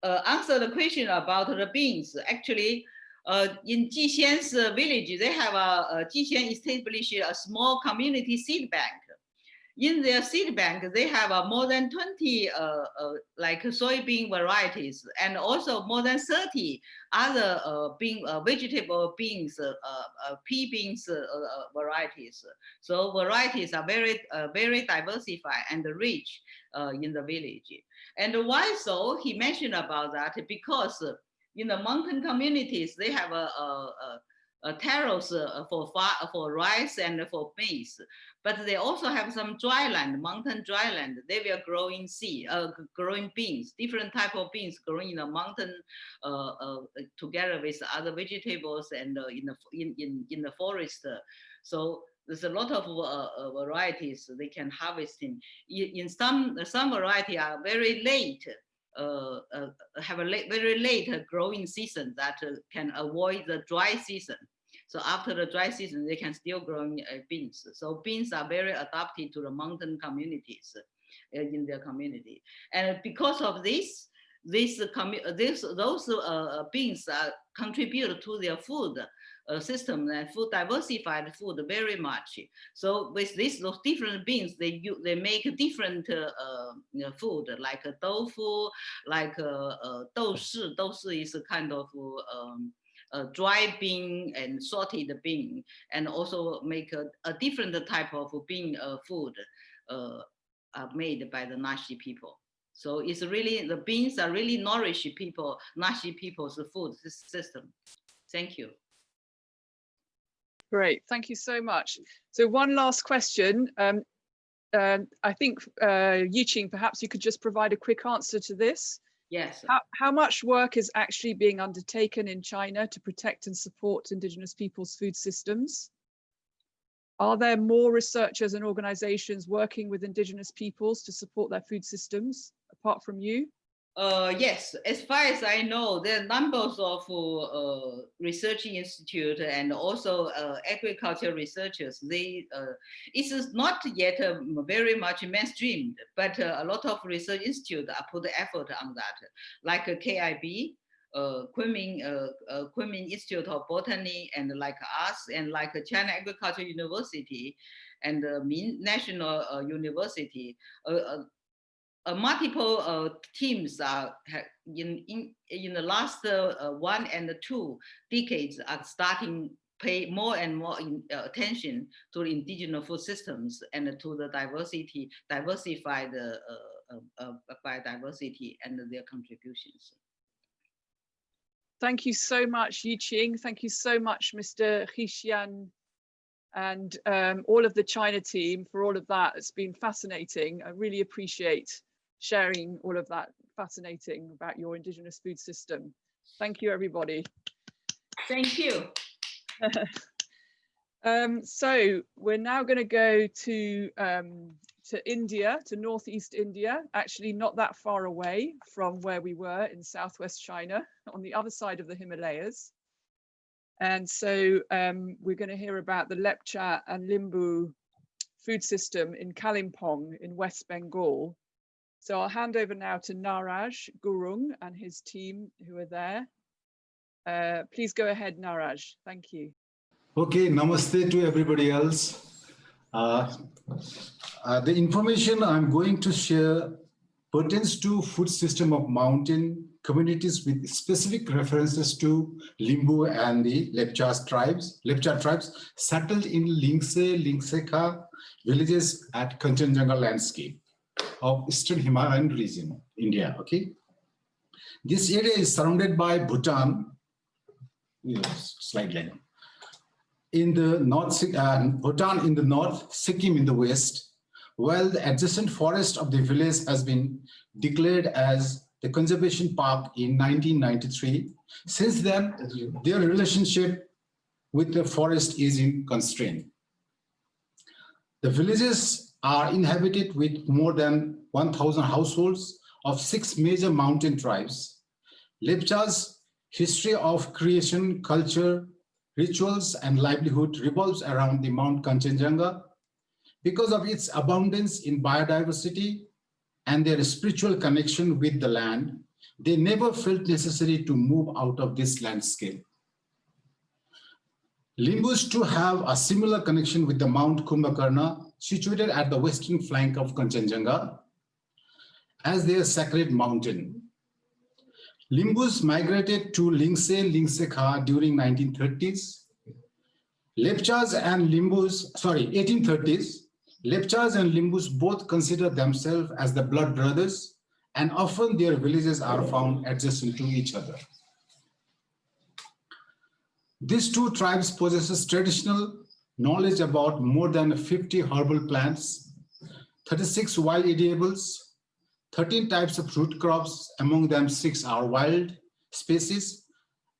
呃 answer the question about the beans. Actually, uh, in Jixian's village, they have a, a Jixian established a small community seed bank. In their seed bank, they have uh, more than 20 uh, uh, like soybean varieties and also more than 30 other uh, bean, uh, vegetable beans, uh, pea beans varieties. So varieties are very, very diversified and rich in the village. And why so? He mentioned about that because in the mountain communities, they have a, a, a terrace uh, for for rice and for maize, but they also have some dry land, mountain dry land. They were growing seed, uh, growing beans, different type of beans growing in the mountain uh, uh, together with other vegetables and uh, in the in, in in the forest. So there's a lot of uh, varieties they can harvest in. In some some variety are very late uh, uh, have a late, very late growing season that uh, can avoid the dry season. So after the dry season, they can still grow beans. So beans are very adapted to the mountain communities in their community. And because of this, this, this those uh, beans uh, contribute to their food uh, system and food diversified food very much. So with this, those different beans, they they make different uh, uh, food like tofu, like a, a doushi. Doushi is a kind of um, a dry bean and salted bean, and also make a, a different type of bean uh, food uh, made by the Naxi people. So it's really, the beans are really nourish people, Naxi people's food system. Thank you. Great, thank you so much. So one last question. Um, uh, I think uh, Yiqing, perhaps you could just provide a quick answer to this. Yes. How, how much work is actually being undertaken in China to protect and support indigenous people's food systems? Are there more researchers and organizations working with indigenous peoples to support their food systems apart from you? Uh, yes, as far as I know, there are numbers of uh, research institute and also uh, agriculture researchers. They uh, it's not yet um, very much mainstreamed, but uh, a lot of research institute are put effort on that, like KIB, uh, Kunming, uh, Kunming Institute of Botany, and like us, and like China Agriculture University, and uh, Min National University uh, multiple uh, teams are in, in, in the last uh, one and two decades are starting pay more and more in, uh, attention to indigenous food systems and to the diversity, diversified uh, uh, biodiversity and their contributions. Thank you so much, Yiqing. Thank you so much, Mr. Xian and um, all of the China team for all of that. It's been fascinating. I really appreciate sharing all of that fascinating about your indigenous food system. Thank you, everybody. Thank you. um, so we're now going to go to um, to India, to northeast India, actually not that far away from where we were in southwest China, on the other side of the Himalayas. And so um, we're going to hear about the Lepcha and Limbu food system in Kalimpong in West Bengal, so I'll hand over now to Naraj Gurung and his team who are there. Uh, please go ahead, Naraj. Thank you. Okay, namaste to everybody else. Uh, uh, the information I'm going to share pertains to food system of mountain communities with specific references to Limbu and the Lepcha tribes, Lepcha tribes settled in Lingse, Lingseka villages at Kanchenjunga landscape of Eastern Himalayan region, India, okay? This area is surrounded by Bhutan, slide line, in the north, uh, Bhutan in the north, Sikkim in the west, while the adjacent forest of the village has been declared as the conservation park in 1993. Since then, their relationship with the forest is in constraint. The villages are inhabited with more than 1,000 households of six major mountain tribes. Lepcha's history of creation, culture, rituals, and livelihood revolves around the Mount Kanchenjunga because of its abundance in biodiversity and their spiritual connection with the land, they never felt necessary to move out of this landscape. Limbus to have a similar connection with the Mount Kumbhakarna situated at the western flank of Kanchenjunga as their sacred mountain. Limbus migrated to Lingse, Lingsekha during 1930s. Lepchas and Limbus, sorry, 1830s, Lepchas and Limbus both consider themselves as the blood brothers and often their villages are found adjacent to each other. These two tribes possess traditional knowledge about more than 50 herbal plants, 36 wild edibles, 13 types of root crops, among them six are wild species,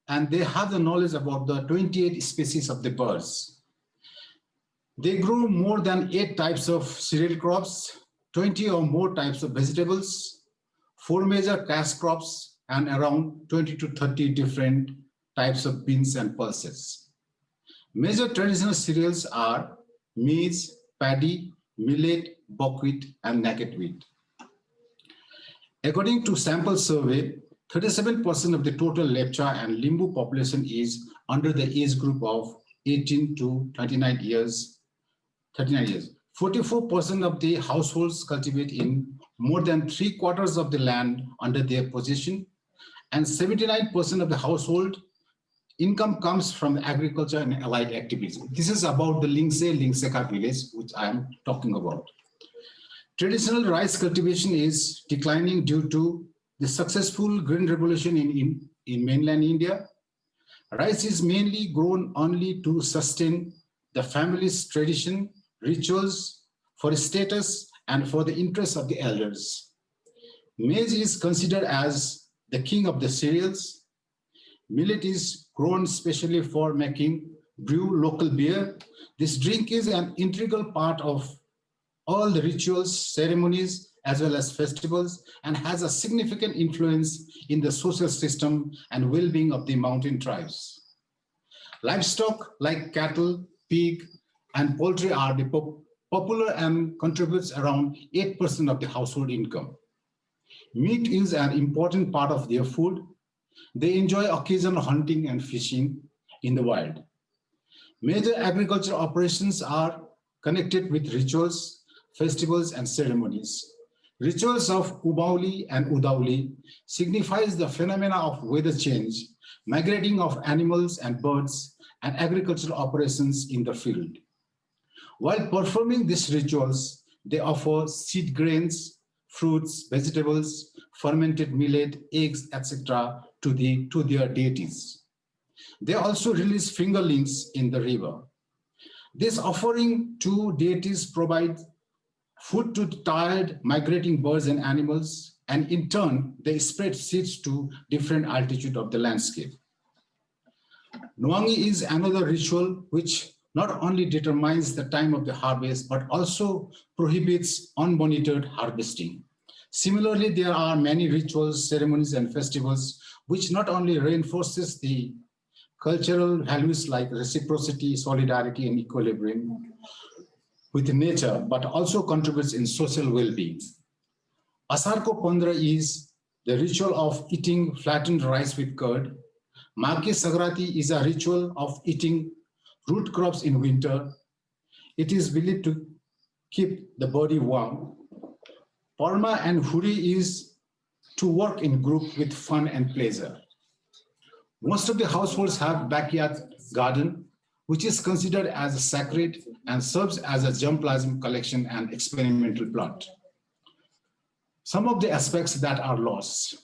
and they have the knowledge about the 28 species of the birds. They grow more than eight types of cereal crops, 20 or more types of vegetables, four major cash crops, and around 20 to 30 different types of beans and pulses. Major traditional cereals are maize, paddy, millet, buckwheat, and naked wheat. According to sample survey, 37% of the total Lepcha and Limbu population is under the age group of 18 to 39 years. 39 years. 44% of the households cultivate in more than three quarters of the land under their possession, and 79% of the household income comes from agriculture and allied activities. This is about the Lingse Lingseka village, which I am talking about. Traditional rice cultivation is declining due to the successful green revolution in, in, in mainland India. Rice is mainly grown only to sustain the family's tradition, rituals, for status, and for the interests of the elders. Maize is considered as the king of the cereals. Millet is grown specially for making brew local beer. This drink is an integral part of all the rituals, ceremonies, as well as festivals, and has a significant influence in the social system and well-being of the mountain tribes. Livestock like cattle, pig, and poultry are the pop popular and contributes around 8% of the household income. Meat is an important part of their food. They enjoy occasional hunting and fishing in the wild. Major agricultural operations are connected with rituals, festivals and ceremonies. Rituals of Ubauli and Udauli signifies the phenomena of weather change, migrating of animals and birds, and agricultural operations in the field. While performing these rituals, they offer seed grains, fruits, vegetables, fermented millet, eggs, etc. to, the, to their deities. They also release fingerlings in the river. This offering to deities provides food to tired migrating birds and animals, and in turn, they spread seeds to different altitude of the landscape. Nwangi is another ritual which not only determines the time of the harvest, but also prohibits unmonitored harvesting. Similarly, there are many rituals, ceremonies, and festivals which not only reinforces the cultural values like reciprocity, solidarity, and equilibrium, with nature, but also contributes in social well-being. Asarko Pondra is the ritual of eating flattened rice with curd. Maghe Sankranti is a ritual of eating root crops in winter. It is believed to keep the body warm. Parma and Huri is to work in group with fun and pleasure. Most of the households have backyard garden which is considered as sacred and serves as a germplasm collection and experimental plot. Some of the aspects that are lost.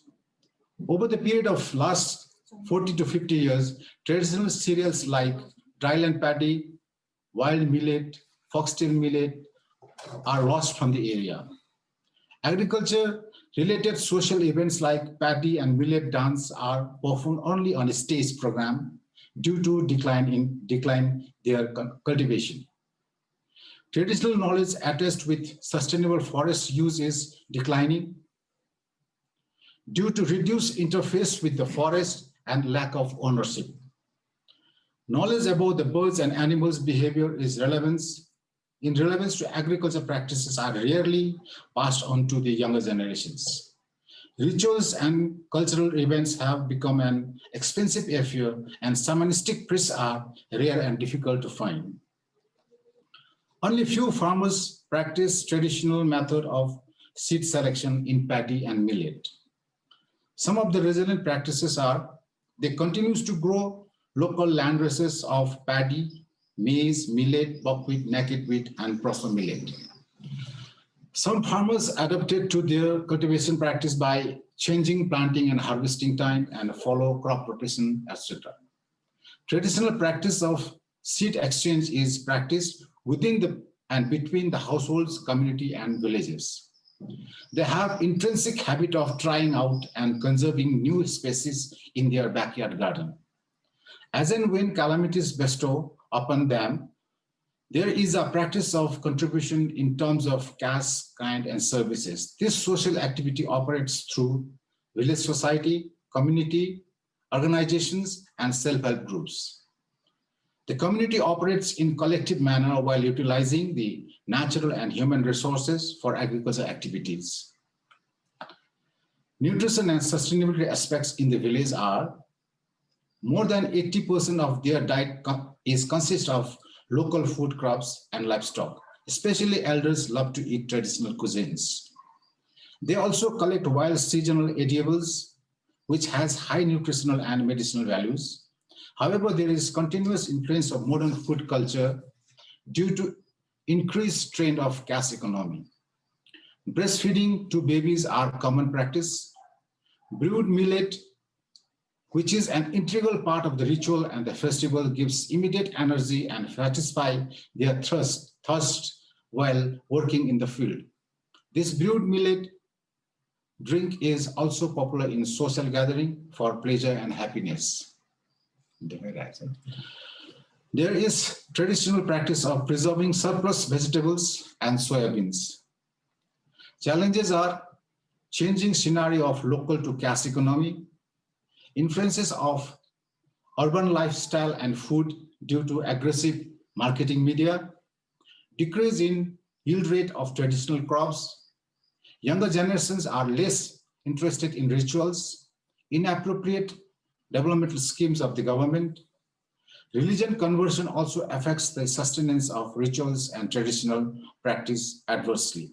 Over the period of last 40 to 50 years, traditional cereals like dryland paddy, wild millet, foxtail millet are lost from the area. Agriculture related social events like paddy and millet dance are performed only on a stage program due to decline in decline their cultivation. Traditional knowledge attached with sustainable forest use is declining due to reduced interface with the forest and lack of ownership. Knowledge about the birds and animals behavior is relevance in relevance to agriculture practices are rarely passed on to the younger generations. Rituals and cultural events have become an expensive affair and shamanistic priests are rare and difficult to find. Only few farmers practice traditional method of seed selection in paddy and millet. Some of the resilient practices are they continues to grow local land races of paddy, maize, millet, buckwheat, naked wheat, and proso millet. Some farmers adapted to their cultivation practice by changing planting and harvesting time and follow crop rotation, etc. Traditional practice of seed exchange is practiced within the and between the households, community, and villages. They have intrinsic habit of trying out and conserving new species in their backyard garden. As and when calamities bestow upon them, there is a practice of contribution in terms of cash, kind, and services. This social activity operates through village society, community, organizations, and self-help groups. The community operates in collective manner while utilizing the natural and human resources for agricultural activities. Nutrition and sustainability aspects in the village are more than 80% of their diet is consist of local food crops and livestock. Especially elders love to eat traditional cuisines. They also collect wild seasonal edibles, which has high nutritional and medicinal values. However, there is continuous influence of modern food culture due to increased trend of cash economy. Breastfeeding to babies are common practice. Brewed millet, which is an integral part of the ritual and the festival, gives immediate energy and satisfy their thirst, thirst while working in the field. This brewed millet drink is also popular in social gathering for pleasure and happiness. There is traditional practice of preserving surplus vegetables and soybeans. Challenges are changing scenario of local to cash economy, influences of urban lifestyle and food due to aggressive marketing media, decrease in yield rate of traditional crops, younger generations are less interested in rituals, inappropriate developmental schemes of the government, Religion conversion also affects the sustenance of rituals and traditional practice adversely.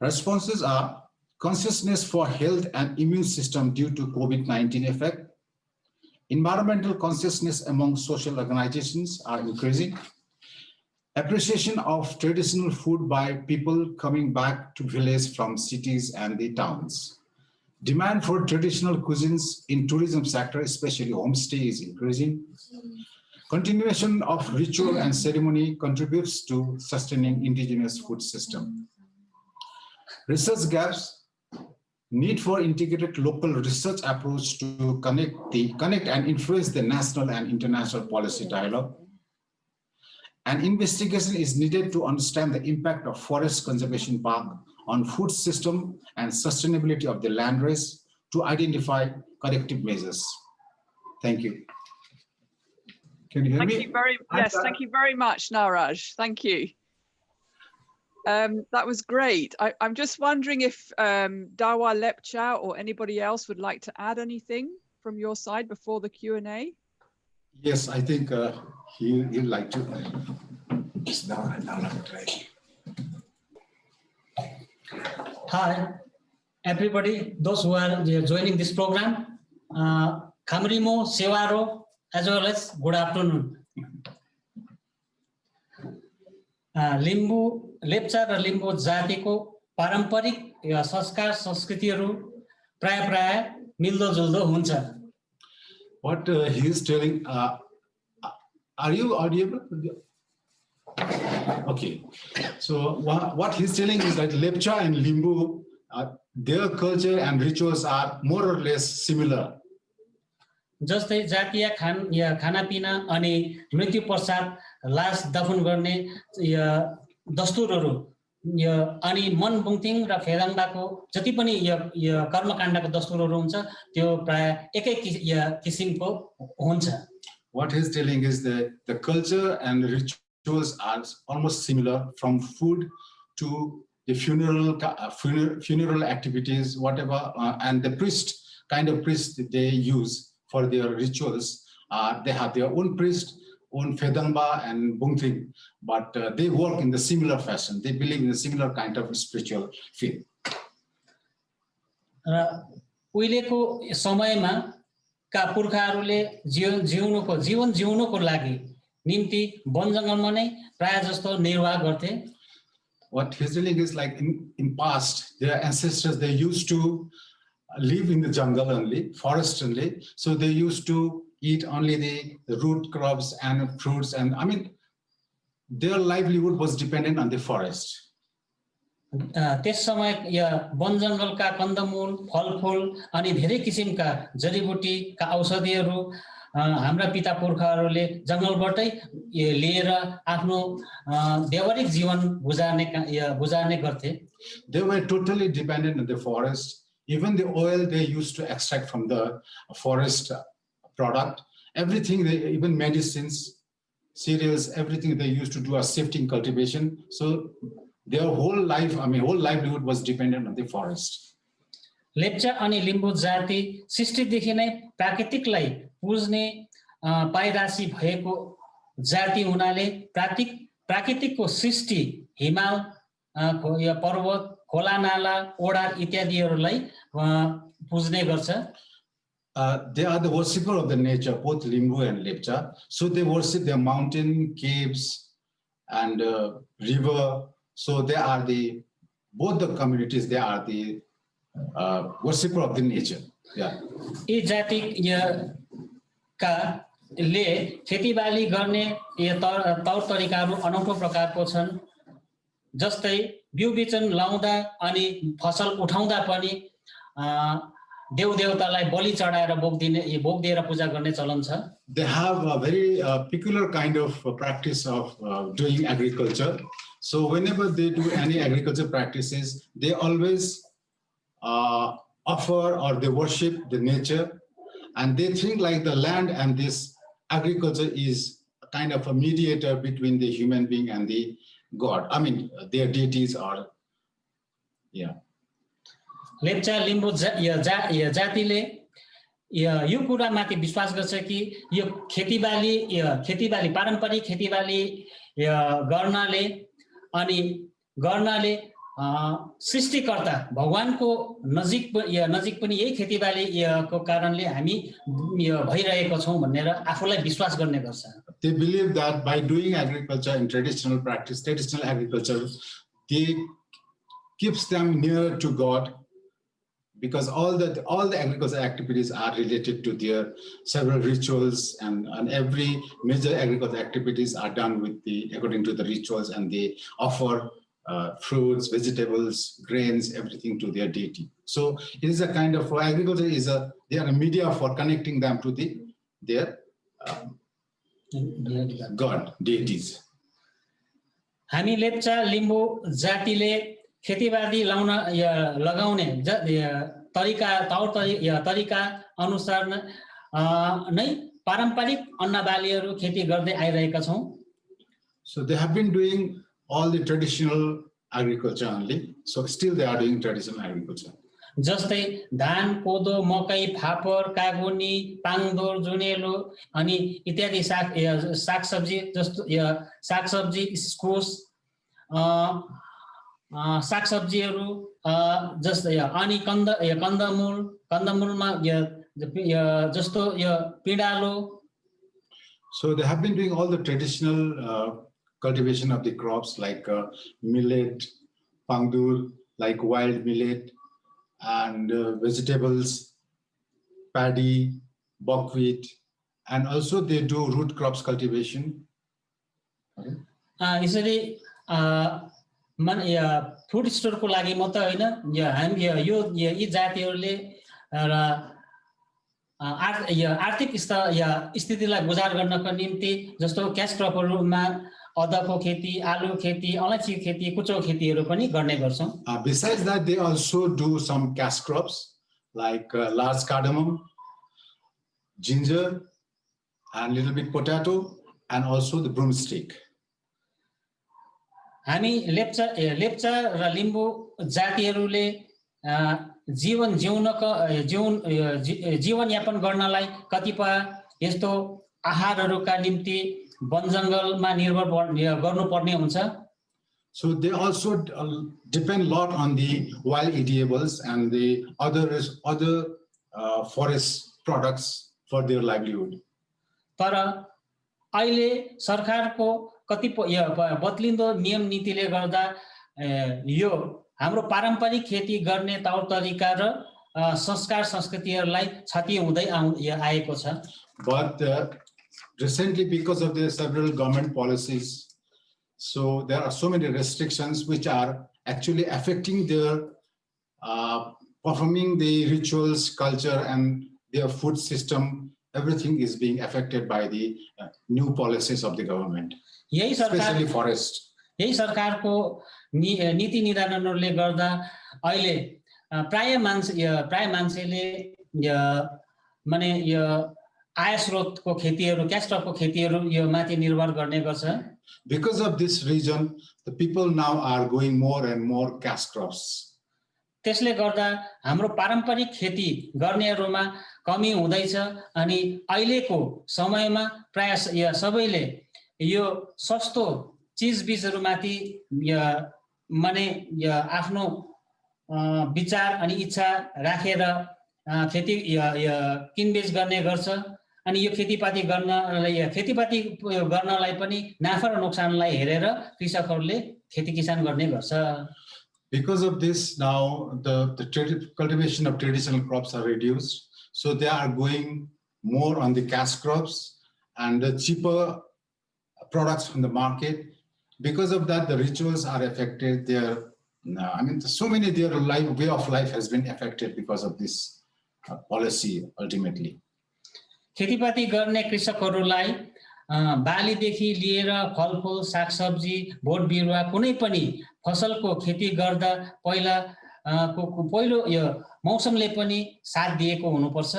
Responses are consciousness for health and immune system due to COVID-19 effect. Environmental consciousness among social organizations are increasing. Appreciation of traditional food by people coming back to village from cities and the towns. Demand for traditional cuisines in tourism sector, especially homestay is increasing. Continuation of ritual and ceremony contributes to sustaining indigenous food system. Research gaps, need for integrated local research approach to connect the connect and influence the national and international policy dialogue. An investigation is needed to understand the impact of forest conservation park on food system and sustainability of the land race to identify corrective measures. Thank you. Can you hear Thank me? you very, yes, thank you very much, Naraj. Thank you. Um, that was great. I, am just wondering if um, Dawa Lepcha or anybody else would like to add anything from your side before the Q&A? Yes, I think uh, he, he'd like to. Uh, Hi, everybody, those who are joining this program, uh, Kamrimo, Sevaro, as well as good afternoon. Uh, Limbu Lepcha र लिम्बू जातिको पारम्परिक संस्कार संस्कृतिहरू प्राय प्राय मिल्दो जुल्दो हुन्छ What uh, he is telling, uh, are you audible? Okay, so what, what he's telling is that Lepcha and Limbu, uh, their culture and rituals are more or less similar. जस्तै जातीय खान या खानापिना अनि मृत्यु पश्चात लास दफन गर्ने या दस्तुरहरू यो अनि मन बुङतिङ र फेदाङ्डाको जति पनि यो यो कर्मकाण्डको दस्तुरहरू हुन्छ त्यो प्राय एकै किस- या किसिमको हुन्छ What he's telling is that the culture and rituals are almost similar from food to the funeral, ca- uh, funeral, funeral activities, whatever, uh, and the priest, kind of priest that they use for their rituals. Uh, they have their own priest own Fedangba and Bungthing, but uh, they work in the similar fashion. They believe in a similar kind of spiritual faith. र उहिलेको समयमा का पुर्खाहरूले जिउ जिउनुको जीवन जिउनुको लागि निम्ति one जङ्गलमा नै प्राय जस्तो निर्वाह गर्थे What he's telling is like in, in past, their ancestors, they used to live in the jungle only, forest only. So they used to eat only the, the root crops and fruits. And I mean, their livelihood was dependent on the forest. अ, त्यस समय या one जङ्गलका कन्दमूल फलफुल अनि धेरै किसिमका जडीबुटीका औषधिहरू अ, हाम्रा पिता पुर्खाहरूले जङ्गलबाटै ए, लिएर आफ्नो अ, व्यावहारिक जीवन गुजार्ने का- या गुजार्ने गर्थे They were totally dependent on the forest. Even the oil they used to extract from the forest product, everything, they, even medicines, cereals, everything they used to do a shifting cultivation. So their whole life, I mean, whole livelihood was dependent on the forest. Lepcha अनि लिम्बू जाति सृष्टिदेखि नै प्राकृतिकलाई पुज्ने पाइरासी भएको जाति हुनाले प्राकृतिक प्राकृतिकको खो- या पर्वत खोला नाला ओडा इत्यादिहरूलाई पुज्ने गर्छ Uh, they are the worshipper of the nature, both Limbu and Lepcha. So they worship their mountain, caves, and uh, river. So they are the, both the communities, they are the uh, worshipper of the nature. Yeah. यी जाति या- का ले खेतीबाली गर्ने या तौर तौर तरिकाहरू अनौठो प्रकारको छन् जस्तै बिउ बिजन लाउँदा अनि फसल उठाउँदा पनि अ, देव देवतालाई बलि चढाएर भोग दिने ए, भोग दिएर पूजा गर्ने चलन छ They have a very uh, peculiar kind of uh, practice of uh, doing agriculture. So whenever they do any agriculture practices, they always uh, offer or they worship the nature and they think like the land and this agriculture is kind of a mediator between the human being and the God. I mean, their deities are, yeah. Lepcha Limbu जा, जातिले या, कुरामाथि विश्वास गर्छ कि यो खेतीबाली खेतीबाली पारम्परिक खेतीबाली गर्नाले अनि गर्नाले सृष्टिकर्ता भगवानको नजिक नजिक पनि यही खेतीबाली या, को कारणले हामी भइरहेको छौँ भनेर आफूलाई विश्वास गर्ने गर्छ। They believe that by doing agriculture in traditional practice, traditional agriculture, they keeps them near to God because all the all the agricultural activities are related to their several rituals and, and every major agricultural activities are done with the according to the rituals and they offer uh, fruits, vegetables, grains, everything to their deity. So it is a kind of agriculture is a they are a media for connecting them to the their um, God, deities. हामी लेप्चा लिम्बू जातिले खेतीबाली लाउन या लगाउने ज- तरिका तौर तरि तरिका अनुसार न- पारम्परिक अन्न बालीहरू खेती गर्दै आइरहेका छौँ So they have been doing all the traditional agriculture only. So still they are doing traditional agriculture. जस्तै धान कोदो मकै फापर कागुनी पाङदोर जुनेलो अनि इत्यादि साग सागसब्जी जस्तो सागसब्जी इस्कुस सागसब्जीहरू अ, जस्तै या अनि कन्द या कन्दमूल कन्दमूलमा या या जस्तो यो पिँडालो So they have been doing all the traditional uh, cultivation of the crops like uh, millet, pangdur, like wild millet, and uh, vegetables, paddy, buckwheat, and also they do root crops cultivation. अ, यसरी अ, मन food स्टोरको लागि मात्रै होइन हामी या- यो जातिहरूले र आर् आर्थिक स्थितिलाई गुजार गर्नको निम्ति जस्तो क्यास क्रपहरूमा अदको खेती आलु खेती अलैँचीको खेती कुचो खेतीहरू पनि गर्ने गर्छौँ Uh, besides that, they also do some cash crops like uh, large cardamom, ginger, and little bit potato, and also the broomstick. हामी लेप्चा लेप्चा र लिम्बू जातिहरूले जीवन जिउनको अ, जीवन अ, जी- जीवनयापन गर्नलाई कतिपय यस्तो आहारहरूका निम्ति वन जङ्गलमा निर्भर पर्ने गर्नुपर्ने हुन्छ So they also uh, depend a lot on the wild eatables and the other other uh, forest products for their livelihood. तर अहिले सरकारको कतिपय बदलिंदो नियम नीति ले यो हमारे पारंपरिक खेती करने तौर तरीका र संस्कार संस्कृति लाई क्षति हुँदै आएको recently because of the several government so there are so many restrictions which are actually affecting their performing the rituals culture and their food system everything is being affected by the new policies of the government यही सरकार forest. यही सरकारको नि नीति निर्धारणहरूले गर्दा अहिले प्राय मान्छे प्राय मान्छेले माने यो आय स्रोतको खेतीहरू क्यास क्रपको खेतीहरू यो माथि निर्भर गर्ने गर्छ Because of this reason, the people now are going more and more cash crops. त्यसले गर्दा हाम्रो पारम्परिक खेती गर्नेहरूमा कमी हुँदैछ अनि अहिलेको समयमा प्राय सबैले यो सस्तो चिजबिजहरूमाथि माने आफ्नो विचार अनि इच्छा राखेर खेती किनबेच गर्ने गर्छ अनि यो खेतीपाती गर्नलाई खेतीपाती गर्नलाई पनि नाफा र नोक्सानलाई हेरेर कृषकहरूले खेती किसान गर्ने गर्छ Because of this, now the, the cultivation of traditional crops are reduced. So they are going more on the cash crops and the cheaper products from the market. Because of that, the rituals are affected. Their, no, I mean, so many their life way of life has been affected because of this uh, policy ultimately. खेतीपाती गर्ने कृषकहरूलाई अ, बालीदेखि लिएर फलफुल सागसब्जी boat बिरुवा कुनै पनि फसलको खेती गर्दा पहिला अ, को को- पहिलो यो मौसमले पनि साथ दिएको हुनुपर्छ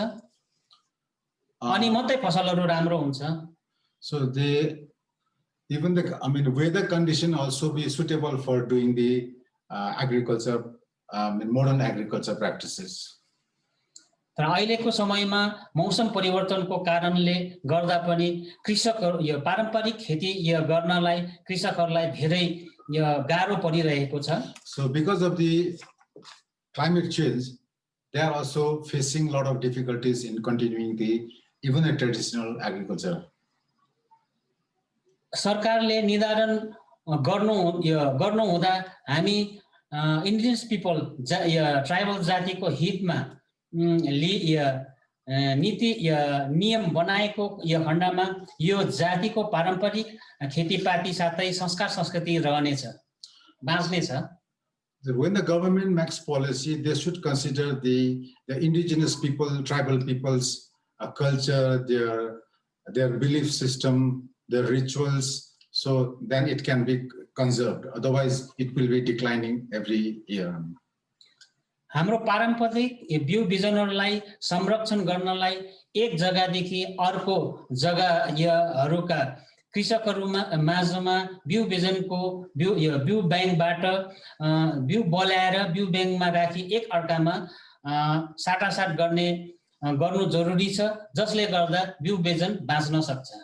अनि Uh, मात्रै फसलहरू राम्रो हुन्छ So they, even the, I mean, weather condition also be suitable for doing the uh, agriculture, um, in modern agriculture practices. तर अहिलेको समयमा मौसम परिवर्तनको कारणले गर्दा पनि कृषकहरू यो पारम्परिक खेती यो गर्नलाई कृषकहरूलाई धेरै यो गाह्रो परिरहेको छ So because of the climate change, they are also facing a lot of difficulties in continuing the, even the traditional agriculture. सरकारले निर्धारण गर्नु गर्नु हुँदा हामी इन्डिजिनियस पिपल जा ट्राइबल जातिको हितमा लि नीति नियम बनाएको यो खण्डमा यो जातिको पारम्परिक खेतीपाती साथै संस्कार संस्कृति रहनेछ बाँच्नेछ When the government makes policy, they should consider the, the indigenous people, tribal people's uh, culture, their, their belief system, their rituals. So then it can be conserved. Otherwise, it will be declining every year. हाम्रो पारम्परिक बिउ बिजनहरूलाई संरक्षण गर्नलाई एक जग्गादेखि अर्को जग्गा यहरूका कृषकहरूमा माझमा बिउ बिजनको बिउ बिउ ब्याङ्कबाट बिउ बल्याएर बिउ ब्याङ्कमा राखी एक अर्कामा साटासाट गर्ने गर्नु जरुरी छ जसले गर्दा बिउ बिजन बाँच्न सक्छ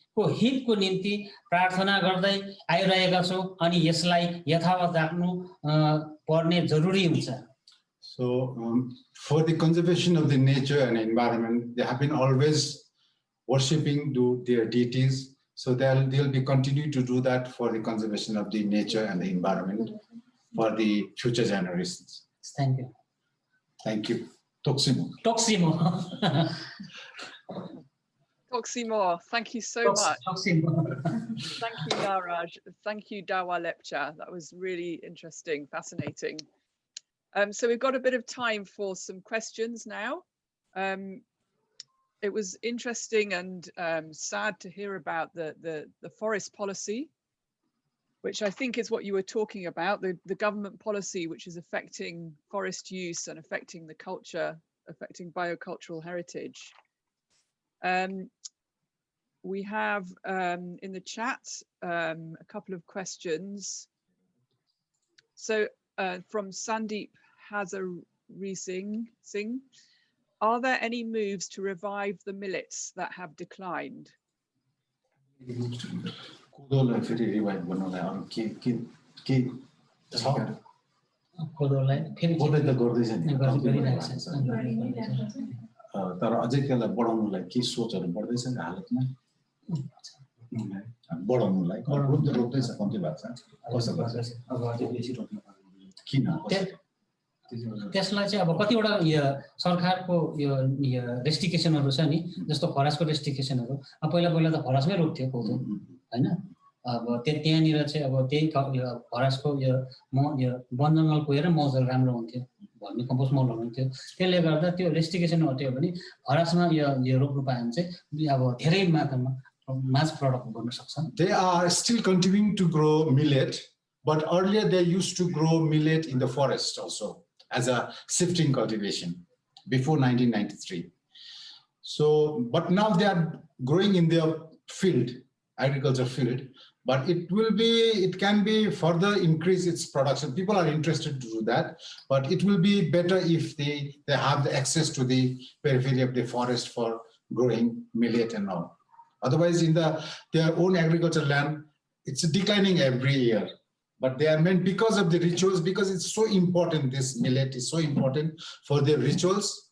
को हितको निम्ति प्रार्थना गर्दै आइरहेका छौँ अनि यसलाई यथावत राख्नु अ, पर्ने जरुरी हुन्छ So um, for the conservation of the nature and environment, they have been always worshipping to their deities. So they'll, they'll be continue to do that for the conservation of the nature and the environment for the future generations. Thank you Thank you. Toksimo. Toxi Moore, thank you so much. Moore. thank you, Naraj. Thank you, Dawa Lepcha. That was really interesting, fascinating. Um, so we've got a bit of time for some questions now. Um, it was interesting and um, sad to hear about the, the, the, forest policy, which I think is what you were talking about, the, the government policy, which is affecting forest use and affecting the culture, affecting biocultural heritage. Um, we have um, in the chat um, a couple of questions. So uh, from Sandeep Hazari Singh, Singh, are there any moves to revive the millets that have declined? तर अझै त्यसलाई बढाउनुलाई केही सोचहरू बढ्दैछ नि हालतमा? बढाउनुलाई रोप्दैछ कम्ती भएको छ? किन? त्यसलाई चाहिँ अब कतिवटा यो सरकारको यो रेस्ट्रिकेसनहरू छ नि जस्तो फरासको रेस्ट्रिकेसनहरू अब पहिला पहिला त फरासमै रोप्थ्यो कोदो होइन? अब त्यहाँ त्यहाँनिर चाहिँ अब त्यही फरासको यो म यो वन जङ्गल गएर मौजल राम्रो हुन्थ्यो। भन्ने कम्पोस्ट मलहरू हुन्थ्यो त्यसले गर्दा त्यो रेस्ट्रिकेसन हट्यो भने फरेस्टमा यो यो रोप्नु पायो भने चाहिँ अब धेरै मात्रामा मास प्रडक्ट गर्न सक्छ They are still continuing to grow millet, but earlier they used to grow millet in the forest also as a shifting cultivation before 1993. So, but now they are growing in their field, agriculture field, but it will be, it can be further increase its production. People are interested to do that, but it will be better if they, they have the access to the periphery of the forest for growing millet and all. Otherwise, in the their own agricultural land, it's declining every year. But they are meant because of the rituals, because it's so important, this millet is so important for their rituals.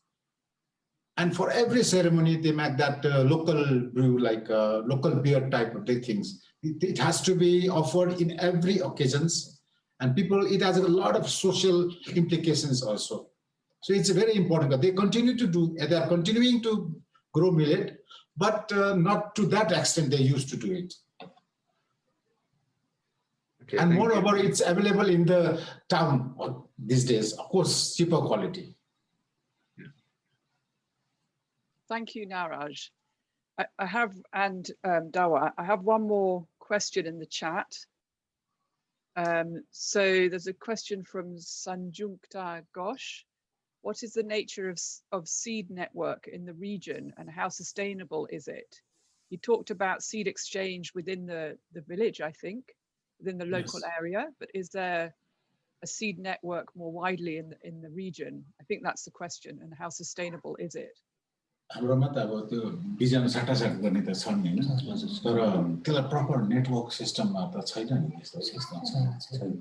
And for every ceremony, they make that uh, local brew, like uh, local beer type of things. It, it has to be offered in every occasions. And people, it has a lot of social implications also. So it's very important, but they continue to do, they are continuing to grow millet, but uh, not to that extent they used to do it. Okay, And thank you. moreover, it's available in the town uh, these days, of course, cheaper quality. Thank you, Naraj. I, I have, and um, Dawa, I have one more question in the chat. Um, so there's a question from Sanjukta Ghosh. What is the nature of, of seed network in the region and how sustainable is it? You talked about seed exchange within the, the village, I think, within the local Yes. area, but is there a seed network more widely in, the in the region? I think that's the question and how sustainable is it? हाम्रोमा त अब त्यो बिजन साटासाट गर्ने त छन् नि होइन तर त्यसलाई प्रपर नेटवर्क सिस्टममा त छैन नि यस्तो छैन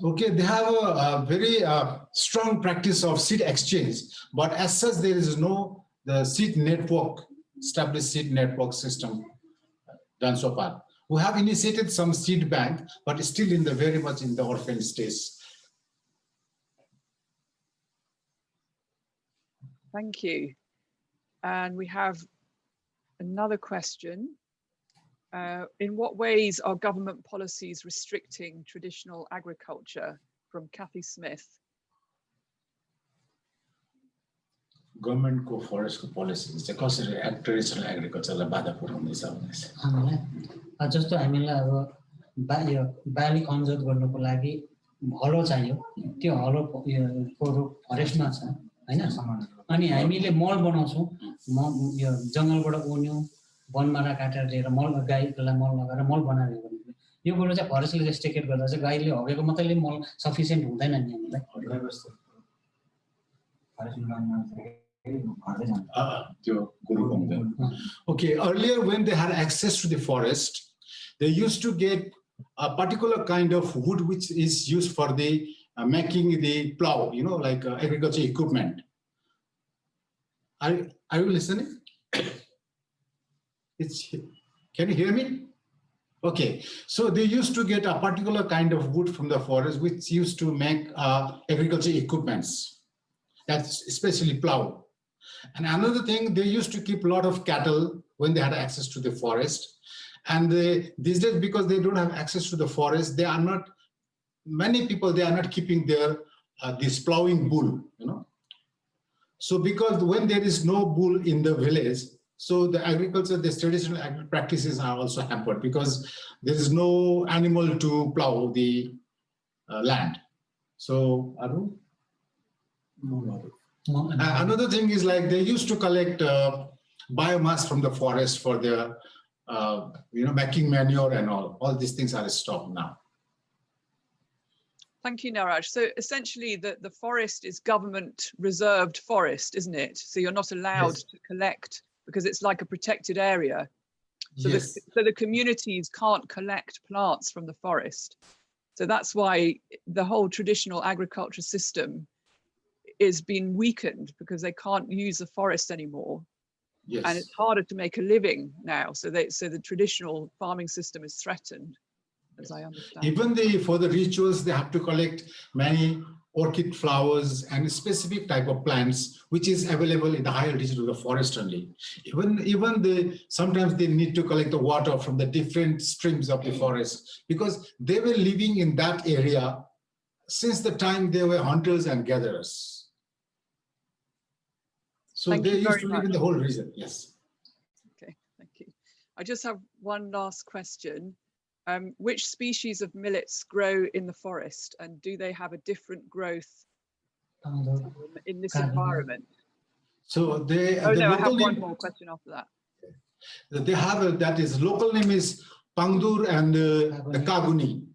Okay, they have a, a very uh, strong practice of seed exchange, but as such, there is no the seed network, established seed network system done so far. We have initiated some seed bank, but still in the very much in the orphan stage. Thank you. And we have another question. Uh, in what ways are government policies restricting traditional agriculture? From Kathy Smith. गभर्मेन्टको फरेस्टको policy चाहिँ कसरी egg- traditional एग्रिकल्चरलाई बाधा पुर्याउँदैछ भन्ने छ हामीलाई अब जस्तो हामीलाई अब बा यो बाली कन्जर्भ गर्नुको लागि हलो चाहियो त्यो हलो प- यो को फरेस्टमा छ होइन अनि हामीले मल बनाउँछौँ म यो जङ्गलबाट उन्यौँ वनमारा काटेर लिएर मल गाईलाई मल लगाएर मल बनाएर यो गर्नु यो कुरो चाहिँ फरेस्टले रेस्ट्रिकेट गर्दा चाहिँ गाईले हगेको मात्रै मल सफिसियन्ट हुँदैन नि हामीलाई अँ, त्यो गुरुको हुँदैन Okay, earlier when they had access to the forest, they used to get a particular kind of wood which is used for the uh, making the plow, you know, like uh, agriculture equipment. Are, are you listening? It's, can you hear me? Okay, so they used to get a particular kind of wood from the forest which used to make uh, agriculture equipments. That's especially plow. And another thing, they used to keep a lot of cattle when they had access to the forest. And they, these days, because they don't have access to the forest, they are not, many people, they are not keeping their, uh, this plowing bull, you know. So because when there is no bull in the village, So the agriculture, the traditional agri practices are also hampered because there is no animal to plow the uh, land. So Aru? Uh, another thing is like they used to collect uh, biomass from the forest for their, uh, you know, making manure and all. All these things are stopped now. Thank you, Naraj. So essentially the, the forest is government reserved forest, isn't it? So you're not allowed Yes. to collect because it's like a protected area. So, Yes. the, so the communities can't collect plants from the forest. So that's why the whole traditional agriculture system is being weakened because they can't use the forest anymore. Yes. And it's harder to make a living now. So they, so the traditional farming system is threatened, as I understand. Even the for the rituals, they have to collect many orchid flowers and specific type of plants, which is available in the higher region of the forest only. Even even the sometimes they need to collect the water from the different streams of the forest because they were living in that area since the time they were hunters and gatherers. So Thank they used to live in the whole region. Yes. Okay, thank you. I just have one last question. Um, which species of millets grow in the forest and do they have a different growth um, in this environment? So they Oh the no, I have one more question after that. they have a, that is local name is Pangdur and uh, the Kaguni,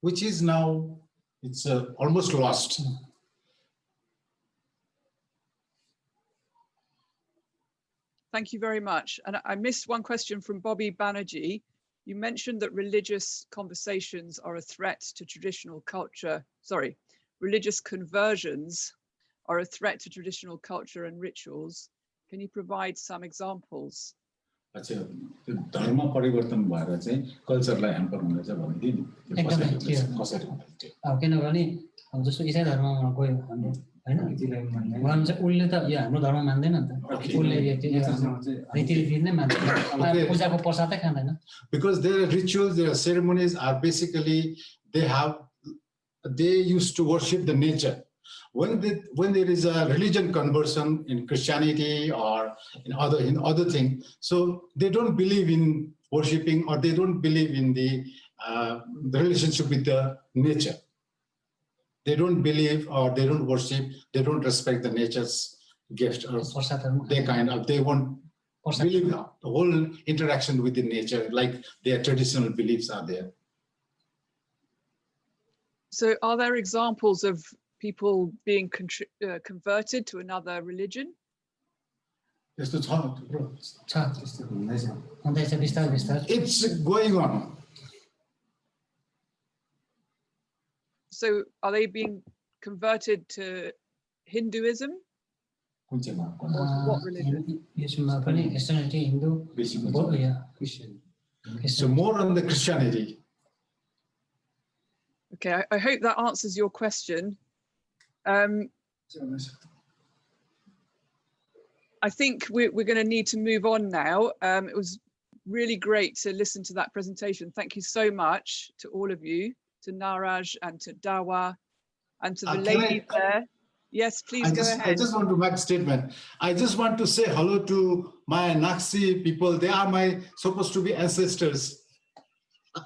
which is now it's uh, almost lost. Thank you very much. And I- I missed one question from Bobby Banerjee. You mentioned that religious conversations are a threat to traditional culture. Sorry, religious conversions are a threat to traditional culture and rituals. Can you provide some examples? अच्छा त्यो धर्म परिवर्तन भएर चाहिँ कल्चरलाई hamper हुँदैछ भनेदेखि त्यो एकदमै कसरी त्यो- हुँदैछ कसरी हुँदैछ त्यो अब किनभने अब जस्तो इसाई धर्ममा गयो भने होइन उहाँले चाहिँ उसले त यो हाम्रो धर्म मान्दैन नि त Okay. उसले यो त्यो रीतिरित नै मान्दैन Okay. पूजाको प्रसादै खाँदैन Because their rituals, their ceremonies are basically, they have, they used to worship the nature. When they, when there is a religion conversion in Christianity or in other, in other thing, so they don't believe in worshiping or they don't believe in the, uh, the relationship with the nature. They don't believe or they don't worship, they don't respect the nature's gift or they kind of, they won't believe the whole interaction with the nature, like their traditional beliefs are there. So are there examples of people being uh, converted to another religion? It's going on. so are they being converted to Hinduism? What religion? So more on the Christianity. Okay, I, I hope that answers your question. Um, I think we're, we're going to need to move on now. Um, it was really great to listen to that presentation. Thank you so much to all of you to Naraj and to Dawa and to the Uh, can I- ladies there. Yes, please I go just, I just want to make a statement. I just want to say hello to my Naxi people. They are my supposed to be ancestors.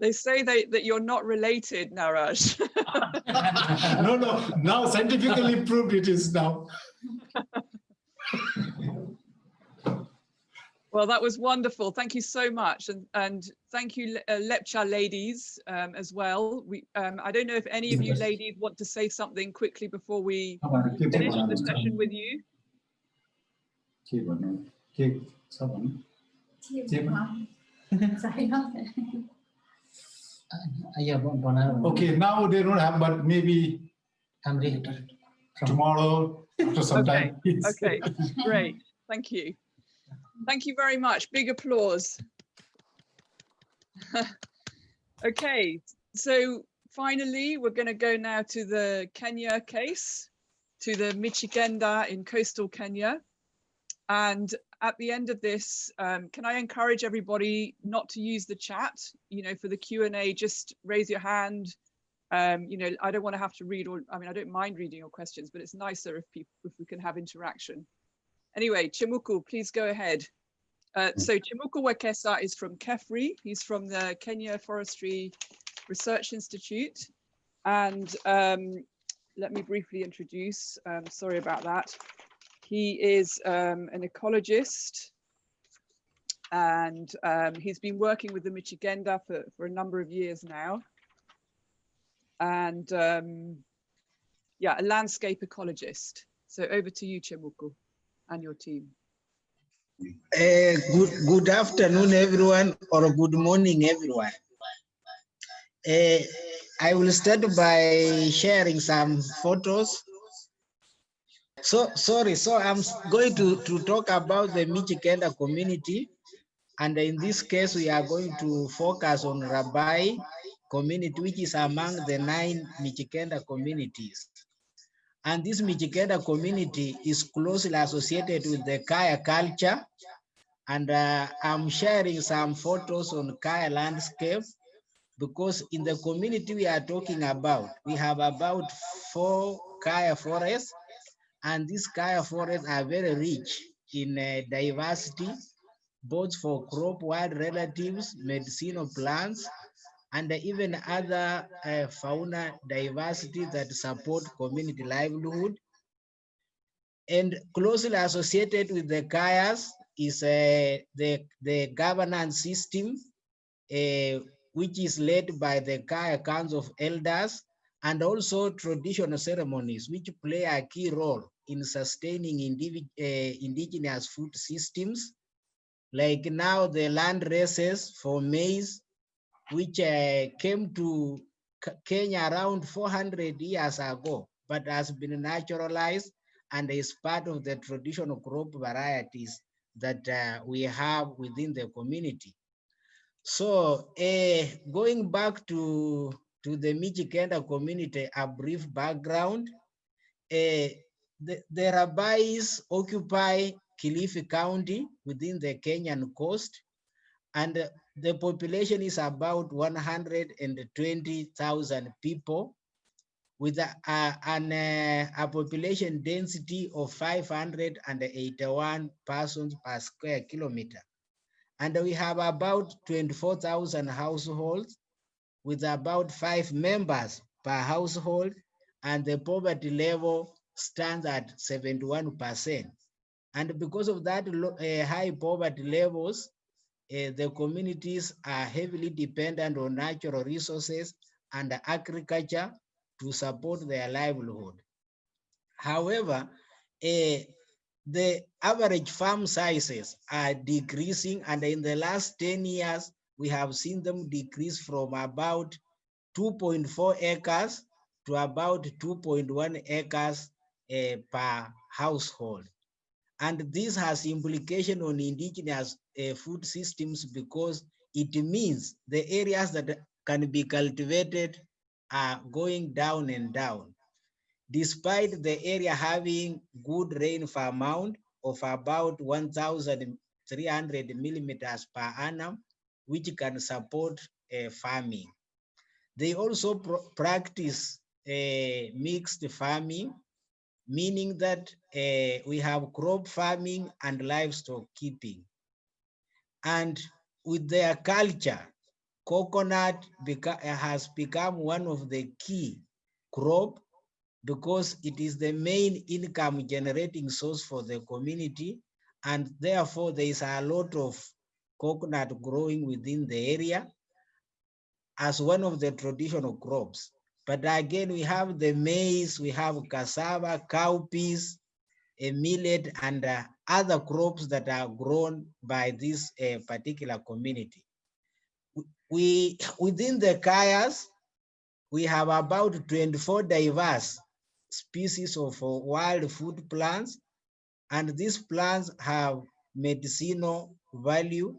They say they, that you're not related, Naraj. No, no, now scientifically proved it is now. Well, that was wonderful. Thank you so much. And, and thank you, uh, Lepcha ladies um, as well. We, um, I don't know if any of you ladies want to say something quickly before we finish the session with you. okay, now they don't have, but maybe tomorrow after some okay. time. okay, great. Thank you. Thank you very much. Big applause. okay, so finally, we're going to go now to the Kenya case, to the Mijikenda in coastal Kenya. And at the end of this, um, can I encourage everybody not to use the chat? You know, for the Q&A, just raise your hand Um, you know, I don't want to have to read all, I mean, I don't mind reading your questions, but it's nicer if people, if we can have interaction. Anyway, Chemuku, please go ahead. Uh, so Chemuku Wekesa is from KEFRI. He's from the Kenya Forestry Research Institute. And um, let me briefly introduce, um, sorry about that. He is um, an ecologist and um, he's been working with the Mijikenda for, for a number of years now. And um, yeah, a landscape ecologist. So over to you, Chemuku, and your team. Uh, good, good afternoon, everyone, or good morning, everyone. Uh, I will start by sharing some photos. So, sorry, so I'm going to, to talk about the Mijikenda community. And in this case, we are going to focus on Rabai community, which is among the nine Mijikenda communities. And this Mijikenda community is closely associated with the Kaya culture. And uh, I'm sharing some photos on Kaya landscape because in the community we are talking about, we have about four Kaya forests and these Kaya forests are very rich in uh, diversity, both for crop wild relatives, medicinal plants, and even other uh, fauna diversity that support community livelihood. And closely associated with the Kayas is uh, the, the governance system, uh, which is led by the Kaya Council of Elders, and also traditional ceremonies, which play a key role in sustaining uh, indigenous food systems. Like now the land races for maize, which uh, came to Kenya around 400 years ago, but has been naturalized and is part of the traditional crop varieties that uh, we have within the community. So uh, going back to, to the Mijikenda community, a brief background, uh, the, the Rabais occupy Kilifi County within the Kenyan coast, and the population is about 120,000 people with a, a, an, uh, a population density of 581 persons per square kilometer. And we have about 24,000 households with about five members per household and the poverty level stands at 71%. And because of that uh, high poverty levels, uh, the communities are heavily dependent on natural resources and agriculture to support their livelihood. However, uh, the average farm sizes are decreasing and in the last 10 years, we have seen them decrease from about 2.4 acres to about 2.1 acres uh, per household. And this has implication on indigenous uh, food systems because it means the areas that can be cultivated are going down and down. Despite the area having good rainfall amount of about 1,300 millimeters per annum, which can support uh, farming. They also practice uh, mixed farming, meaning that uh, we have crop farming and livestock keeping. And with their culture, coconut beca has become one of the key crop because it is the main income generating source for the community. And therefore there is a lot of coconut growing within the area as one of the traditional crops. But again, we have the maize, we have cassava, cowpeas, millet, and uh, other crops that are grown by this uh, particular community. We, within the Kayas, we have about 24 diverse species of uh, wild food plants, and these plants have medicinal value,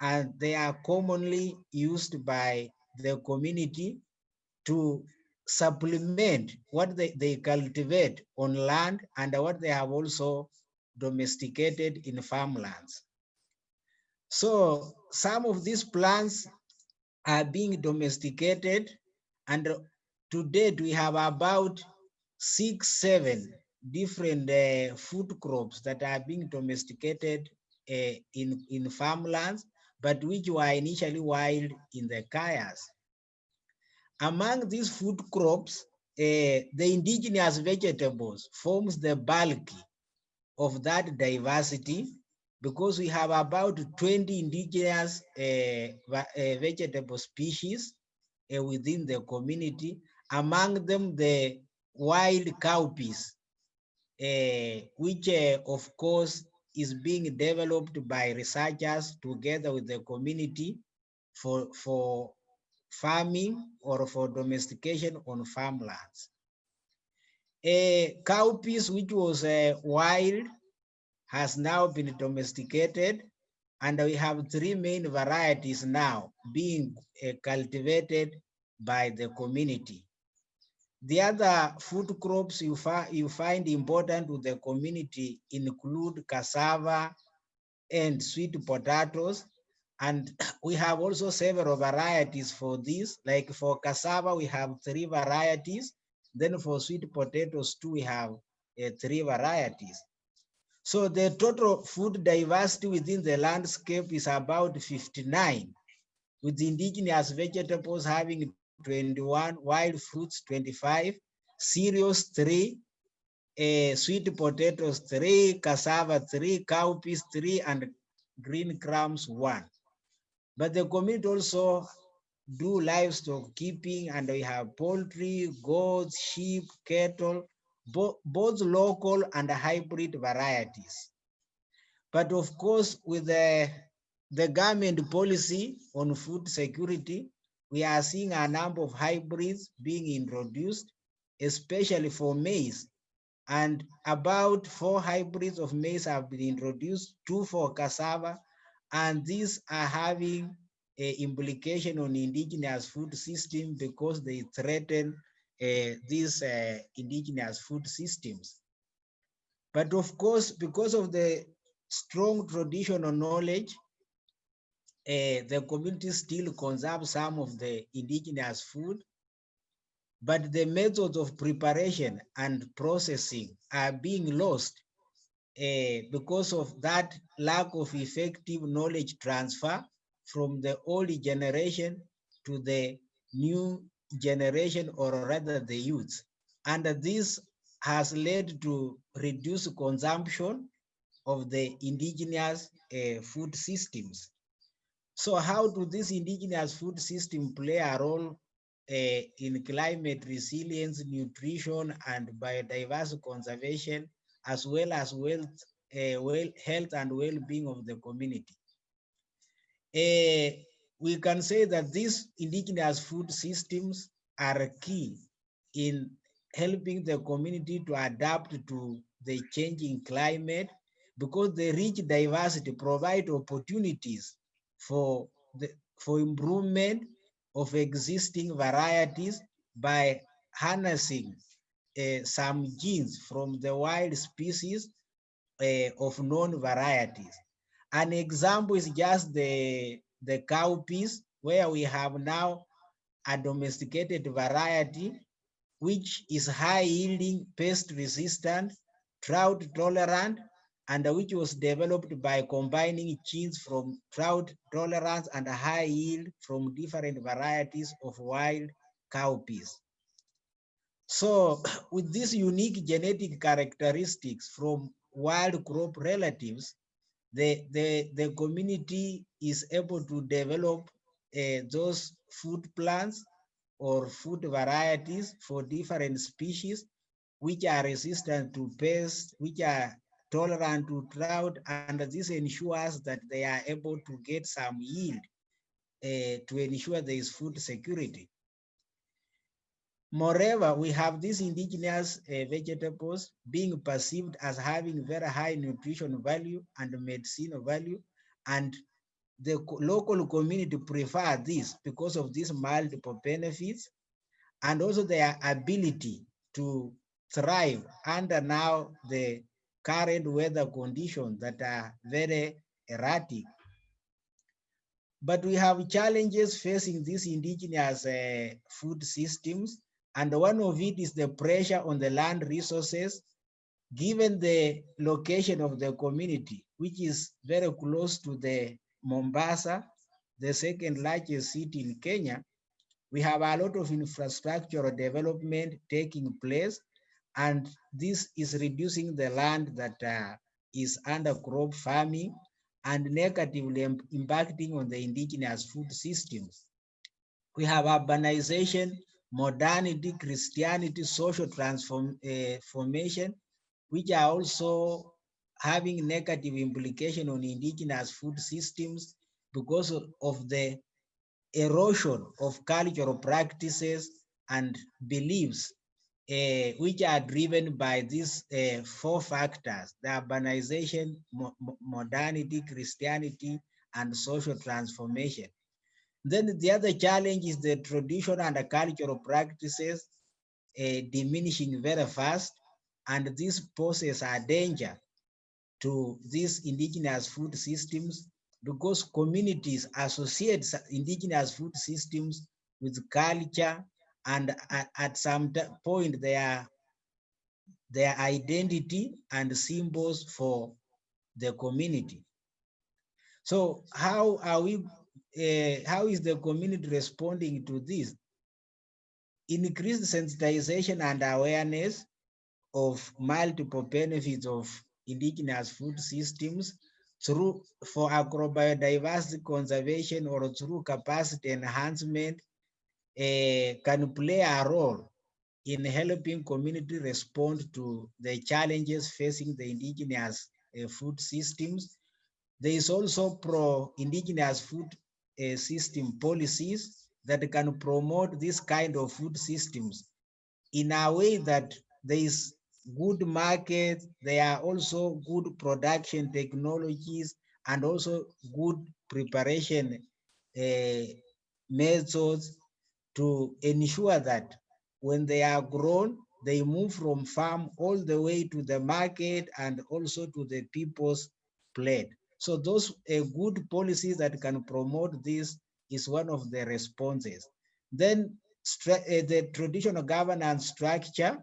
and they are commonly used by the community to supplement what they, they cultivate on land and what they have also domesticated in farmlands. So some of these plants are being domesticated and to date, we have about six, seven different uh, food crops that are being domesticated uh, in, in farmlands, but which were initially wild in the kayas. Among these food crops, uh, the indigenous vegetables forms the bulk of that diversity because we have about 20 indigenous uh, uh, vegetable species uh, within the community, among them the wild cowpeas, uh, which uh, of course is being developed by researchers together with the community for, for farming or for domestication on farmlands. A cowpeas, which was uh, wild, has now been domesticated, and we have three main varieties now being uh, cultivated by the community. The other food crops you, you find important to the community include cassava and sweet potatoes. And we have also several varieties for this. Like for cassava, we have three varieties. Then for sweet potatoes too, we have uh, three varieties. So the total food diversity within the landscape is about 59, with indigenous vegetables having 21, wild fruits 25, cereals 3, uh, sweet potatoes 3, cassava 3, cowpeas 3, and green grams 1. But the community also do livestock keeping and we have poultry, goats, sheep, cattle, bo both local and hybrid varieties. But of course, with the, the government policy on food security, we are seeing a number of hybrids being introduced, especially for maize. And about four hybrids of maize have been introduced, two for cassava, and these are having a implication on indigenous food system because they threaten uh, these uh, indigenous food systems. But of course, because of the strong traditional knowledge, uh, the community still conserve some of the indigenous food, but the methods of preparation and processing are being lost uh, because of that lack of effective knowledge transfer from the old generation to the new generation or rather the youth. And this has led to reduced consumption of the indigenous uh, food systems. So how do this indigenous food system play a role uh, in climate resilience, nutrition, and biodiversity conservation, as well as wealth, uh, well, health and well-being of the community? Uh, we can say that these indigenous food systems are key in helping the community to adapt to the changing climate because the rich diversity provide opportunities for the for improvement of existing varieties by harnessing uh, some genes from the wild species uh, of known varieties. An example is just the, the cowpeas, where we have now a domesticated variety, which is high yielding, pest resistant, drought tolerant, and which was developed by combining genes from drought tolerance and high yield from different varieties of wild cowpeas. So with these unique genetic characteristics from wild crop relatives, the, the, the community is able to develop uh, those food plants or food varieties for different species which are resistant to pests, which are tolerant to drought, and this ensures that they are able to get some yield uh, to ensure there is food security. Moreover, we have these indigenous uh, vegetables being perceived as having very high nutrition value and medicinal value, and the local community prefer this because of these multiple benefits and also their ability to thrive under now the current weather conditions that are very erratic. But we have challenges facing these indigenous uh, food systems And one of it is the pressure on the land resources, given the location of the community, which is very close to the Mombasa, the second largest city in Kenya, we have a lot of infrastructural development taking place, and this is reducing the land that uh, is under crop farming and negatively impacting on the indigenous food systems. We have urbanization, modernity, Christianity, social transformation, uh, which are also having negative implication on indigenous food systems because of, the erosion of cultural practices and beliefs uh, which are driven by these uh, four factors, the urbanization, mo- modernity, Christianity, and social transformation. Then the other challenge is the traditional and the cultural practices uh, diminishing very fast, and these poses a danger to these indigenous food systems because communities associate indigenous food systems with culture and at, at some point their their identity and symbols for the community. So how are we, uh, how is the community responding to this? Increased sensitization and awareness of multiple benefits of indigenous food systems through for agrobiodiversity conservation or through capacity enhancement eh, can play a role in helping community respond to the challenges facing the indigenous eh, food systems. There is also pro-indigenous food eh, system policies that can promote this kind of food systems in a way that there is good market, there are also good production technologies and also good preparation uh, methods to ensure that when they are grown, they move from farm all the way to the market and also to the people's plate. So those good policies that can promote this is one of the responses. Then uh, the traditional governance structure,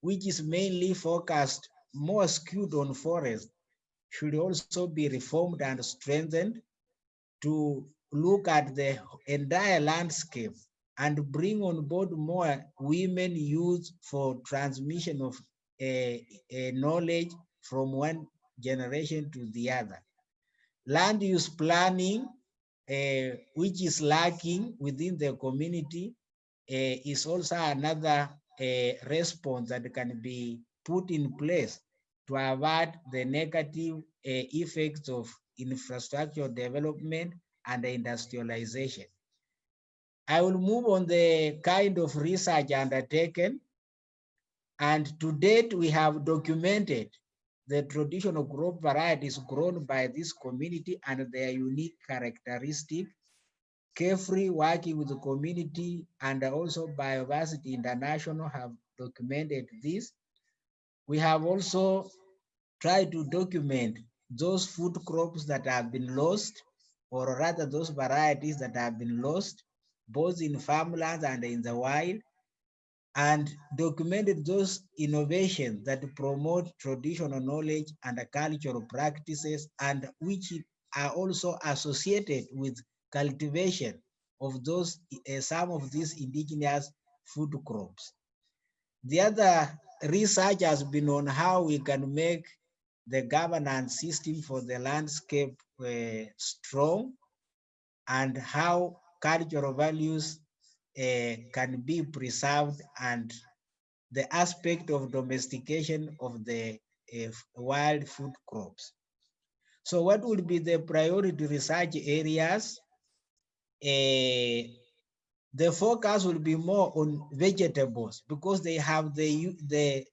which is mainly focused more skewed on forest, should also be reformed and strengthened to look at the entire landscape and bring on board more women youth for transmission of a, knowledge from one generation to the other. Land use planning, uh, which is lacking within the community, uh, is also another uh, response that can be put in place to avoid the negative uh, effects of infrastructure development and industrialization. I will move on the kind of research undertaken. And to date, we have documented the traditional crop varieties grown by this community and their unique characteristic. KEFRI working with the community and also Bioversity International have documented this. We have also tried to document those food crops that have been lost, or rather those varieties that have been lost, both in farmlands and in the wild, and documented those innovations that promote traditional knowledge and cultural practices and which are also associated with cultivation of those uh, some of these indigenous food crops. The other research has been on how we can make the governance system for the landscape uh, strong and how cultural values can be preserved and the aspect of domestication of the uh, wild food crops. So what would be the priority research areas? Uh, the focus will be more on vegetables because they have the, the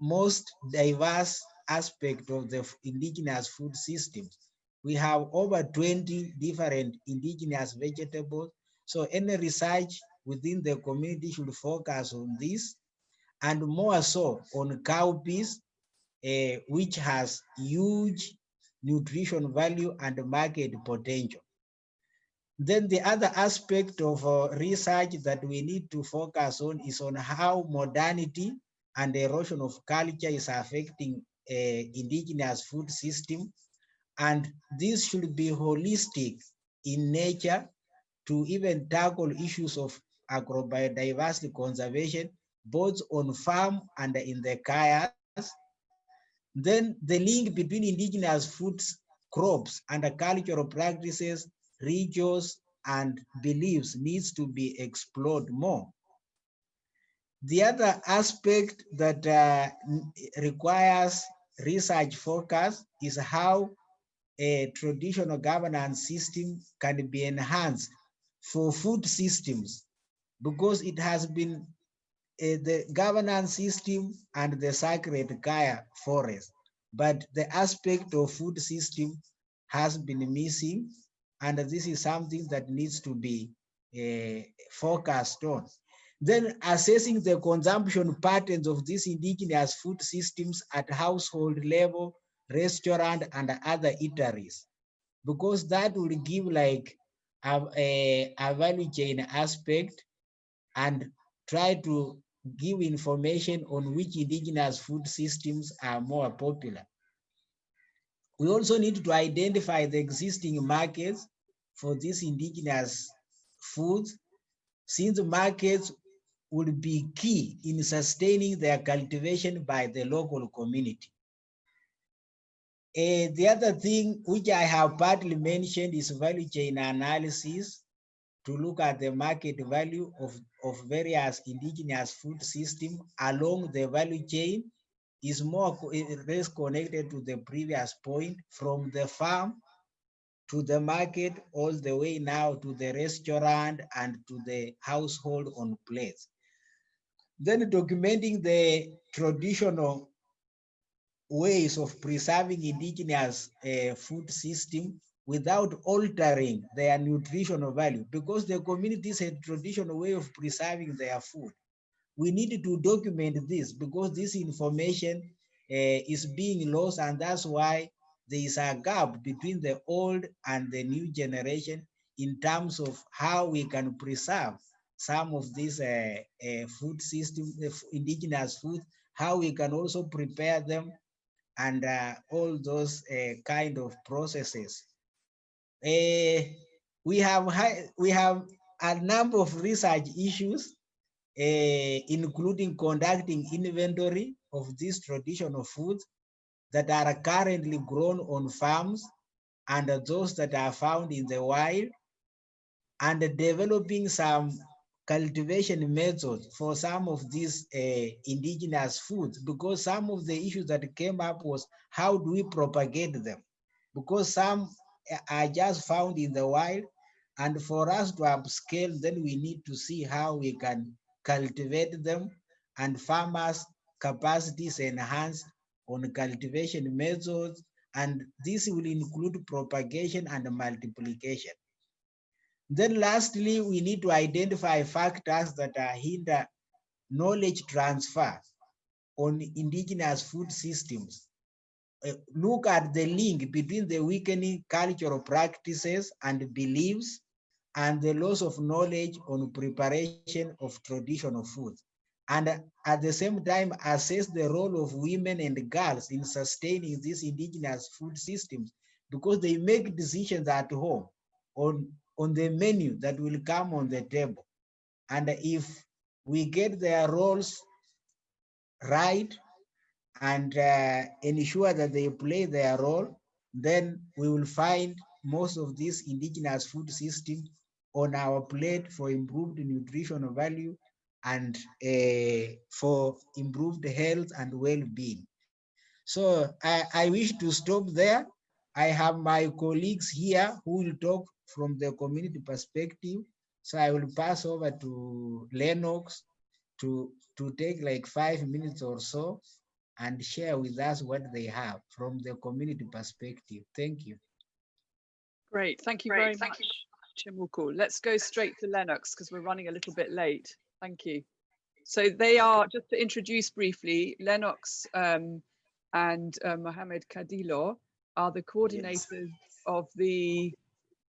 most diverse aspect of the indigenous food systems. We have over 20 different indigenous vegetables. So any research within the community should focus on this and more so on cowpeas, uh, which has huge nutrition value and market potential. Then the other aspect of uh, research that we need to focus on is on how modernity and erosion of culture is affecting uh, indigenous food system. And this should be holistic in nature to even tackle issues of agrobiodiversity conservation, both on farm and in the kayas. Then the link between indigenous foods, crops and cultural practices, rituals, and beliefs needs to be explored more. The other aspect that uh, requires research focus is how a traditional governance system can be enhanced for food systems because it has been uh, the governance system and the sacred Kaya forest, but the aspect of food system has been missing, and this is something that needs to be uh, focused on. Then assessing the consumption patterns of these indigenous food systems at household level, restaurant, and other eateries, because that will give like a, value chain aspect and try to give information on which indigenous food systems are more popular. We also need to identify the existing markets for these indigenous foods, since markets will be key in sustaining their cultivation by the local community. Uh, the other thing which I have partly mentioned is value chain analysis to look at the market value of, of various indigenous food system along the value chain is more less connected to the previous point from the farm to the market all the way now to the restaurant and to the household on plates. Then documenting the traditional ways of preserving indigenous uh, food system without altering their nutritional value because the communities had traditional way of preserving their food. We need to document this because this information uh, is being lost and that's why there is a gap between the old and the new generation in terms of how we can preserve some of these uh, uh, food system, indigenous food, how we can also prepare them and uh, all those uh, kind of processes. Uh, we have high, we have a number of research issues, including conducting inventory of these traditional foods that are currently grown on farms and those that are found in the wild and developing some cultivation methods for some of these uh, indigenous foods because some of the issues that came up was how do we propagate them? Because some are just found in the wild and for us to upscale then we need to see how we can cultivate them and farmers capacities enhanced on cultivation methods and this will include propagation and multiplication then lastly, we need to identify factors that hinder knowledge transfer on indigenous food systems. Uh, look at the link between the weakening cultural practices and beliefs and the loss of knowledge on preparation of traditional foods. And at the same time, assess the role of women and girls in sustaining these indigenous food systems because they make decisions at home on on the menu that will come on the table. And if we get their roles right and uh, ensure that they play their role, then we will find most of this indigenous food system on our plate for improved nutritional value and uh, for improved health and well-being. So I, I wish to stop there. I have my colleagues here who will talk from the community perspective. So I will pass over to Lennox to, to take like five minutes or so and share with us what they have from the community perspective. Thank you. Great, thank you Great, very thank much, Chemuku. Let's go straight to Lennox because we're running a little bit late. Thank you. So they are, just to introduce briefly, Lennox um, and uh, Mohamed Kadilo are the coordinators yes. of the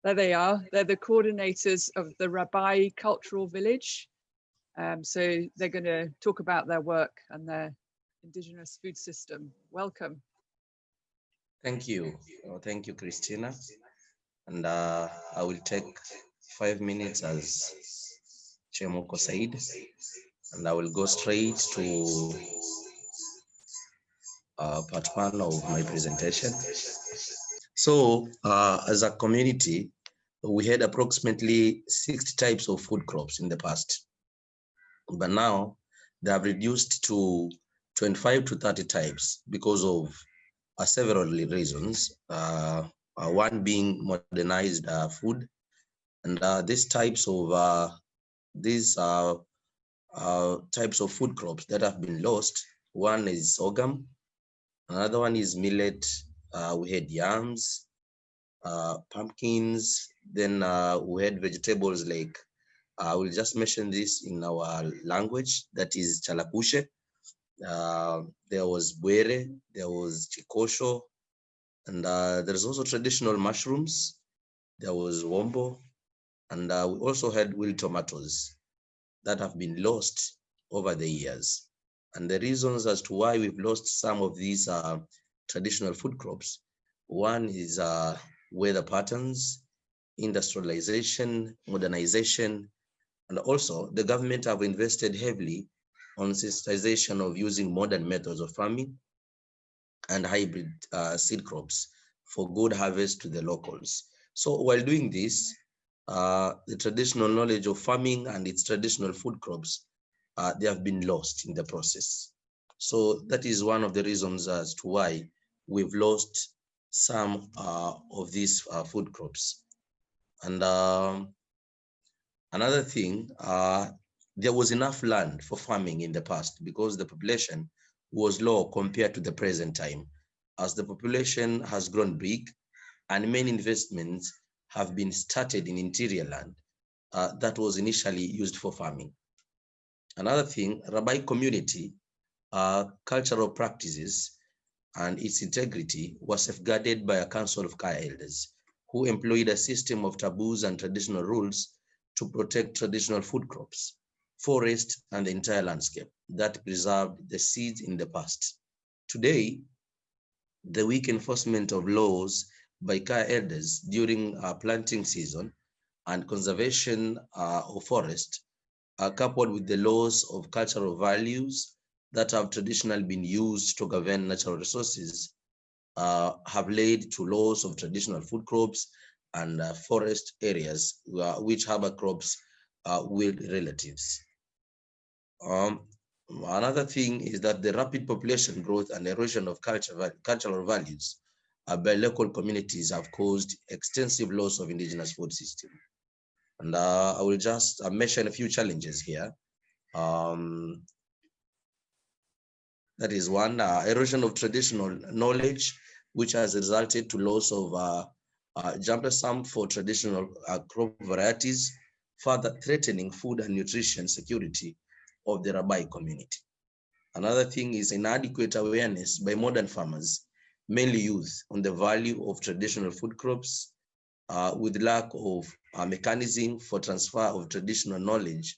There they are. They're the coordinators of the Rabai Cultural Village. Um, so they're going to talk about their work and their indigenous food system. Welcome. Thank you. Oh, thank you, Christina. And uh, I will take five minutes as Chemuku said, and I will go straight to uh, part one of my presentation. So uh, as a community, we had approximately 60 types of food crops in the past. But now they have reduced to 25 to 30 types because of uh, several reasons. Uh, uh, one being modernized uh, food. And these types of these types of food crops that have been lost, one is sorghum, another one is millet, uh, we had yams, uh, pumpkins, then uh, we had vegetables like, I will just mention this in our language, that is chalakushe. Uh, there was buere, there was chikosho, and uh, there's also traditional mushrooms. There was wombo, and uh, we also had wild tomatoes that have been lost over the years. And the reasons as to why we've lost some of these uh, traditional food crops. One is uh, weather patterns, industrialization, modernization, and also the government have invested heavily on sensitization of using modern methods of farming and hybrid uh, seed crops for good harvest to the locals. So while doing this, uh, the traditional knowledge of farming and its traditional food crops, uh, they have been lost in the process. So that is one of the reasons as to why we've lost some uh, of these uh, food crops. And um, another thing, uh, there was enough land for farming in the past because the population was low compared to the present time. As the population has grown big and many investments have been started in interior land uh, that was initially used for farming. Another thing, Rabai community uh, cultural practices and its integrity was safeguarded by a council of Kaya elders who employed a system of taboos and traditional rules to protect traditional food crops, forest, and the entire landscape that preserved the seeds in the past. Today, the weak enforcement of laws by Kaya elders during uh, planting season and conservation uh, of forest are coupled with the loss of cultural values that have traditionally been used to govern natural resources uh, have led to loss of traditional food crops and uh, forest areas uh, which harbor crops uh, with relatives. Um, another thing is that the rapid population growth and erosion of culture, cultural values uh, by local communities have caused extensive loss of indigenous food system. And uh, I will just mention a few challenges here. Um, that is one, uh, erosion of traditional knowledge, which has resulted to loss of uh, uh, germplasm for traditional uh, crop varieties, further threatening food and nutrition security of the Rabai community. Another thing is inadequate awareness by modern farmers, mainly youth, on the value of traditional food crops, uh, with lack of a mechanism for transfer of traditional knowledge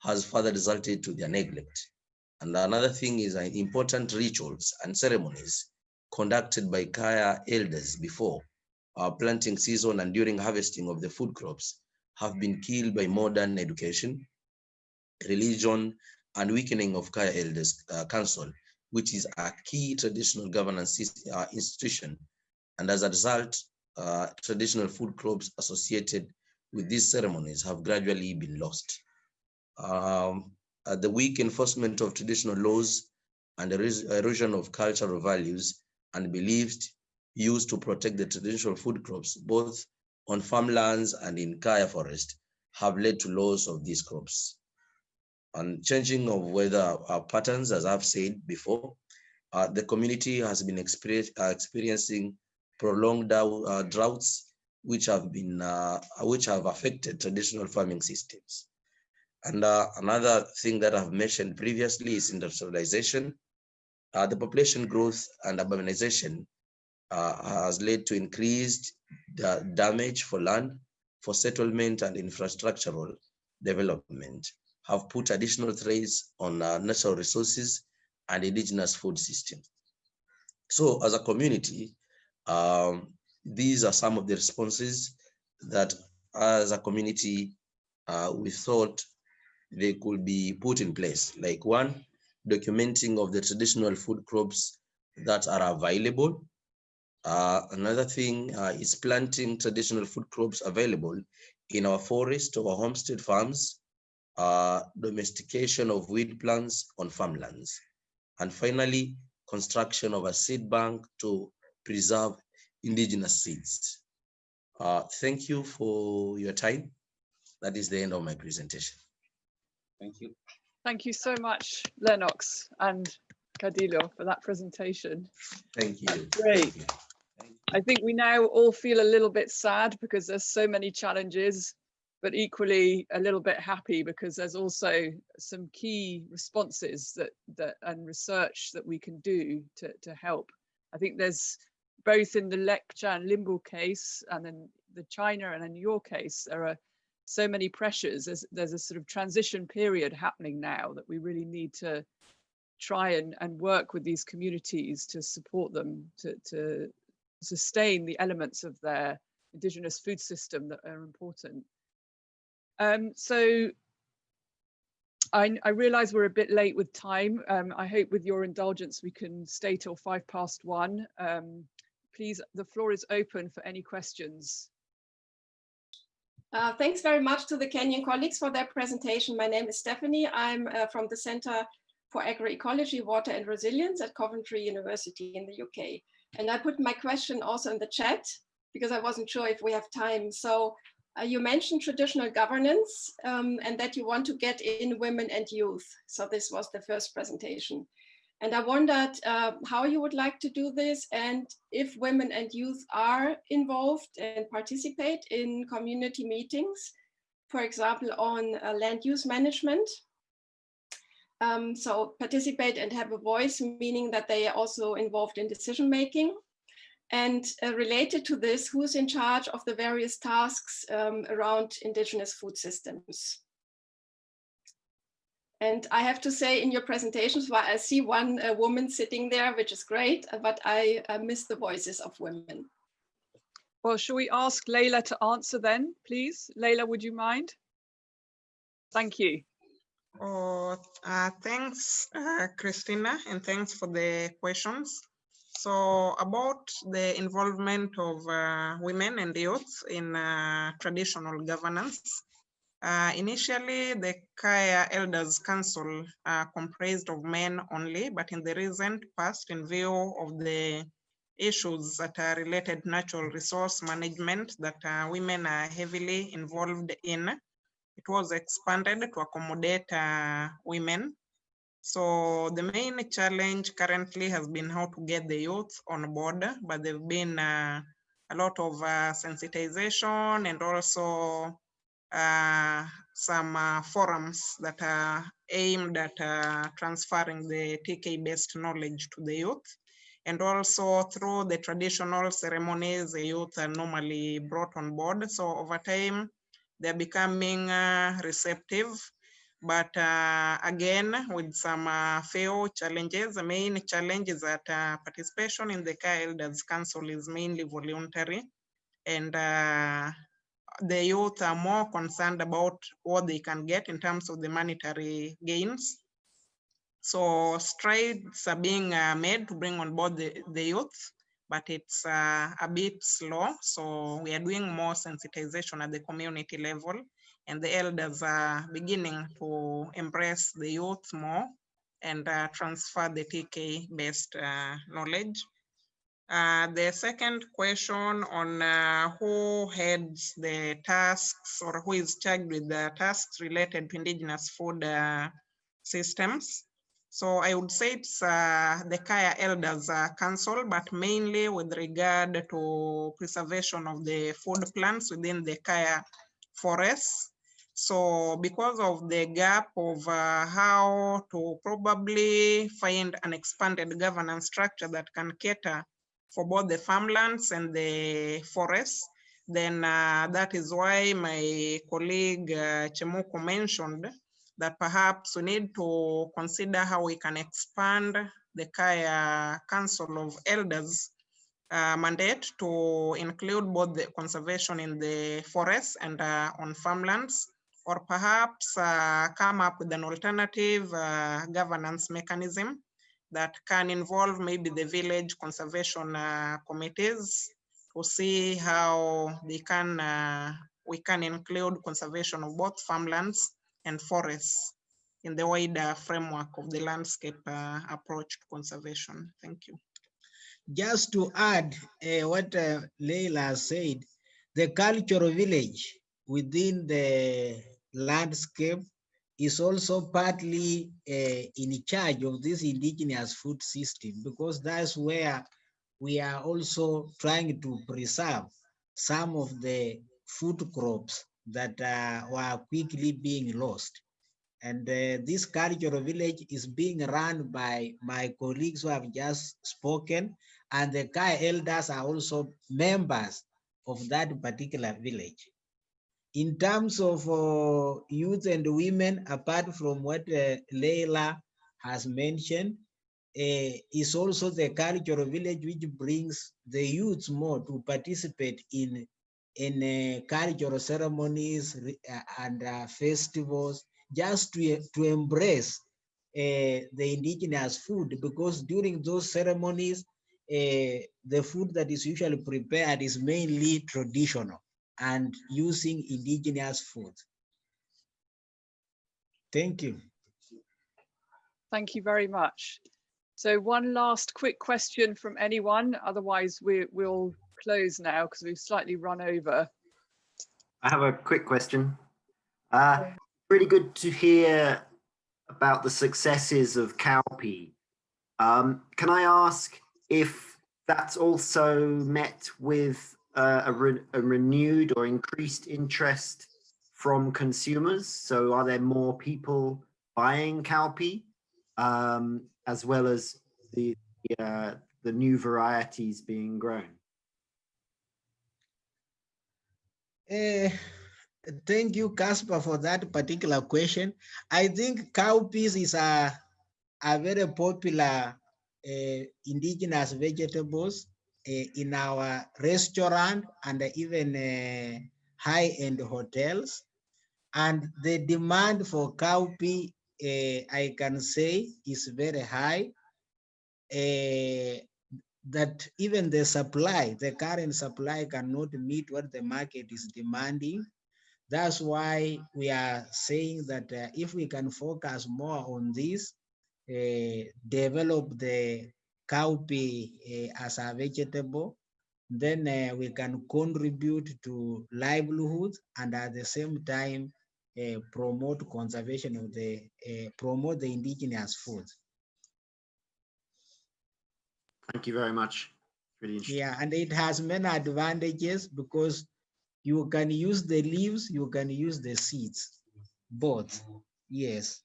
has further resulted to their neglect. And another thing is uh, important rituals and ceremonies conducted by Kaya elders before our planting season and during harvesting of the food crops have been killed by modern education, religion, and weakening of Kaya Elders uh, Council, which is a key traditional governance uh, institution. And as a result, uh, traditional food crops associated with these ceremonies have gradually been lost. Um, uh, the weak enforcement of traditional laws and the erosion of cultural values and beliefs used to protect the traditional food crops, both on farmlands and in Kaya forest, have led to loss of these crops. And changing of weather uh, patterns, as I've said before, uh, the community has been uh, experiencing prolonged uh, droughts, which have been uh, which have affected traditional farming systems. And uh, another thing that I've mentioned previously is industrialization. Uh, the population growth and urbanization uh, has led to increased da damage for land, for settlement and infrastructural development, have put additional threats on uh, natural resources and indigenous food systems. So as a community, um, these are some of the responses that as a community, uh, we thought they could be put in place. Like one, documenting of the traditional food crops that are available. Uh, another thing uh, is planting traditional food crops available in our forest or homestead farms, uh, domestication of weed plants on farmlands. And finally, construction of a seed bank to preserve indigenous seeds. Uh, thank you for your time. That is the end of my presentation. Thank you. Thank you so much, Lennox and Kadilo for that presentation. Thank you. Great. I think we now all feel a little bit sad because there's so many challenges, but equally a little bit happy because there's also some key responses that that and research that we can do to, to help. I think there's both in the Lepcha and Limbu case and in the China and in your case, there are so many pressures. There's, there's a sort of transition period happening now that we really need to try and, and work with these communities to support them to, to sustain the elements of their indigenous food system that are important. Um, so I, I realize we're a bit late with time. Um, I hope with your indulgence we can stay till five past one. Um, please, the floor is open for any questions. Uh, thanks very much to the Kenyan colleagues for their presentation. My name is Stephanie. I'm uh, from the Center for Agroecology, Water and Resilience at Coventry University in the UK. And I put my question also in the chat because I wasn't sure if we have time. So uh, you mentioned traditional governance um, and that you want to get in women and youth. So this was the first presentation. And I wondered uh, how you would like to do this and if women and youth are involved and participate in community meetings, for example, on uh, land use management. Um, so participate and have a voice, meaning that they are also involved in decision making. And uh, related to this, who's in charge of the various tasks um, around indigenous food systems? And I have to say in your presentations, well, I see one uh, woman sitting there, which is great, uh, but I uh, miss the voices of women. Well, shall we ask Leila to answer then, please? Leila, would you mind? Thank you. Oh, uh, thanks, uh, Christina, and thanks for the questions. So about the involvement of uh, women and youth in traditional governance, uh, initially, the Kaya Elders Council uh, comprised of men only, but in the recent past, in view of the issues that are related natural resource management that uh, women are heavily involved in, it was expanded to accommodate uh, women. So the main challenge currently has been how to get the youth on board, but there have been uh, a lot of uh, sensitization and also uh, some uh, forums that are aimed at uh, transferring the TK-based knowledge to the youth. And also through the traditional ceremonies, the youth are normally brought on board. So over time, they're becoming uh, receptive. But uh, again, with some few challenges, the main challenge is that participation in the Elders Council is mainly voluntary. And the youth are more concerned about what they can get in terms of the monetary gains. So strides are being uh, made to bring on board the, the youth, but it's uh, a bit slow. So we are doing more sensitization at the community level and the elders are beginning to embrace the youth more and uh, transfer the TK-based uh, knowledge. Uh, the second question on uh, who heads the tasks or who is charged with the tasks related to indigenous food uh, systems. So I would say it's uh, the Kaya Elders uh, Council, but mainly with regard to preservation of the food plants within the Kaya forests. So because of the gap of uh, how to probably find an expanded governance structure that can cater for both the farmlands and the forests. Then uh, that is why my colleague uh, Chemuku mentioned that perhaps we need to consider how we can expand the Kaya Council of Elders uh, mandate to include both the conservation in the forests and uh, on farmlands, or perhaps uh, come up with an alternative uh, governance mechanism that can involve maybe the village conservation uh, committees to see how they can uh, we can include conservation of both farmlands and forests in the wider framework of the landscape uh, approach to conservation. Thank you. Just to add uh, what uh, Leila said, the cultural village within the landscape is also partly uh, in charge of this indigenous food system because that's where we are also trying to preserve some of the food crops that uh, were quickly being lost. And uh, this cultural village is being run by my colleagues who have just spoken, and the Kaya elders are also members of that particular village. In terms of uh, youth and women, apart from what uh, Leila has mentioned, uh, is also the cultural village which brings the youth more to participate in in uh, cultural ceremonies uh, and uh, festivals just to, to embrace uh, the indigenous food. Because during those ceremonies the food that is usually prepared is mainly traditional and using indigenous food. Thank you. Thank you very much. So one last quick question from anyone, otherwise we, we'll close now because we've slightly run over. I have a quick question. Uh, really good to hear about the successes of Cowpea. Um, can I ask if that's also met with uh, a, re a renewed or increased interest from consumers? So are there more people buying Cowpea um, as well as the, uh, the new varieties being grown? Uh, thank you, Casper, for that particular question. I think cowpeas is a, a very popular uh, indigenous vegetables in our restaurant and even uh, high-end hotels. And the demand for cowpea, uh, I can say, is very high. That even the supply, the current supply cannot meet what the market is demanding. That's why we are saying that uh, if we can focus more on this, uh, develop the cowpea uh, as a vegetable, then uh, we can contribute to livelihood and at the same time uh, promote conservation of the, uh, promote the indigenous food. Thank you very much. Really. Yeah, and it has many advantages because you can use the leaves, you can use the seeds, both. Yes.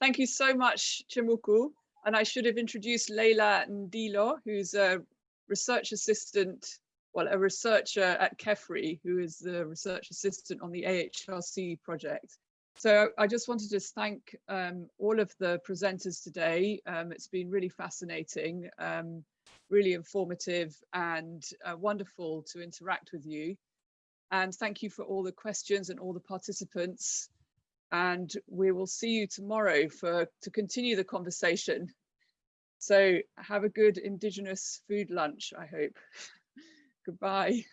Thank you so much, Chemuku. And I should have introduced Leila Ndilo, who's a research assistant, well, a researcher at KEFRI, who is the research assistant on the AHRC project. So I just wanted to thank um, all of the presenters today. Um, it's been really fascinating, um, really informative and uh, wonderful to interact with you. And thank you for all the questions and all the participants. And we will see you tomorrow for to continue the conversation. So have a good Indigenous food lunch, I hope. Goodbye.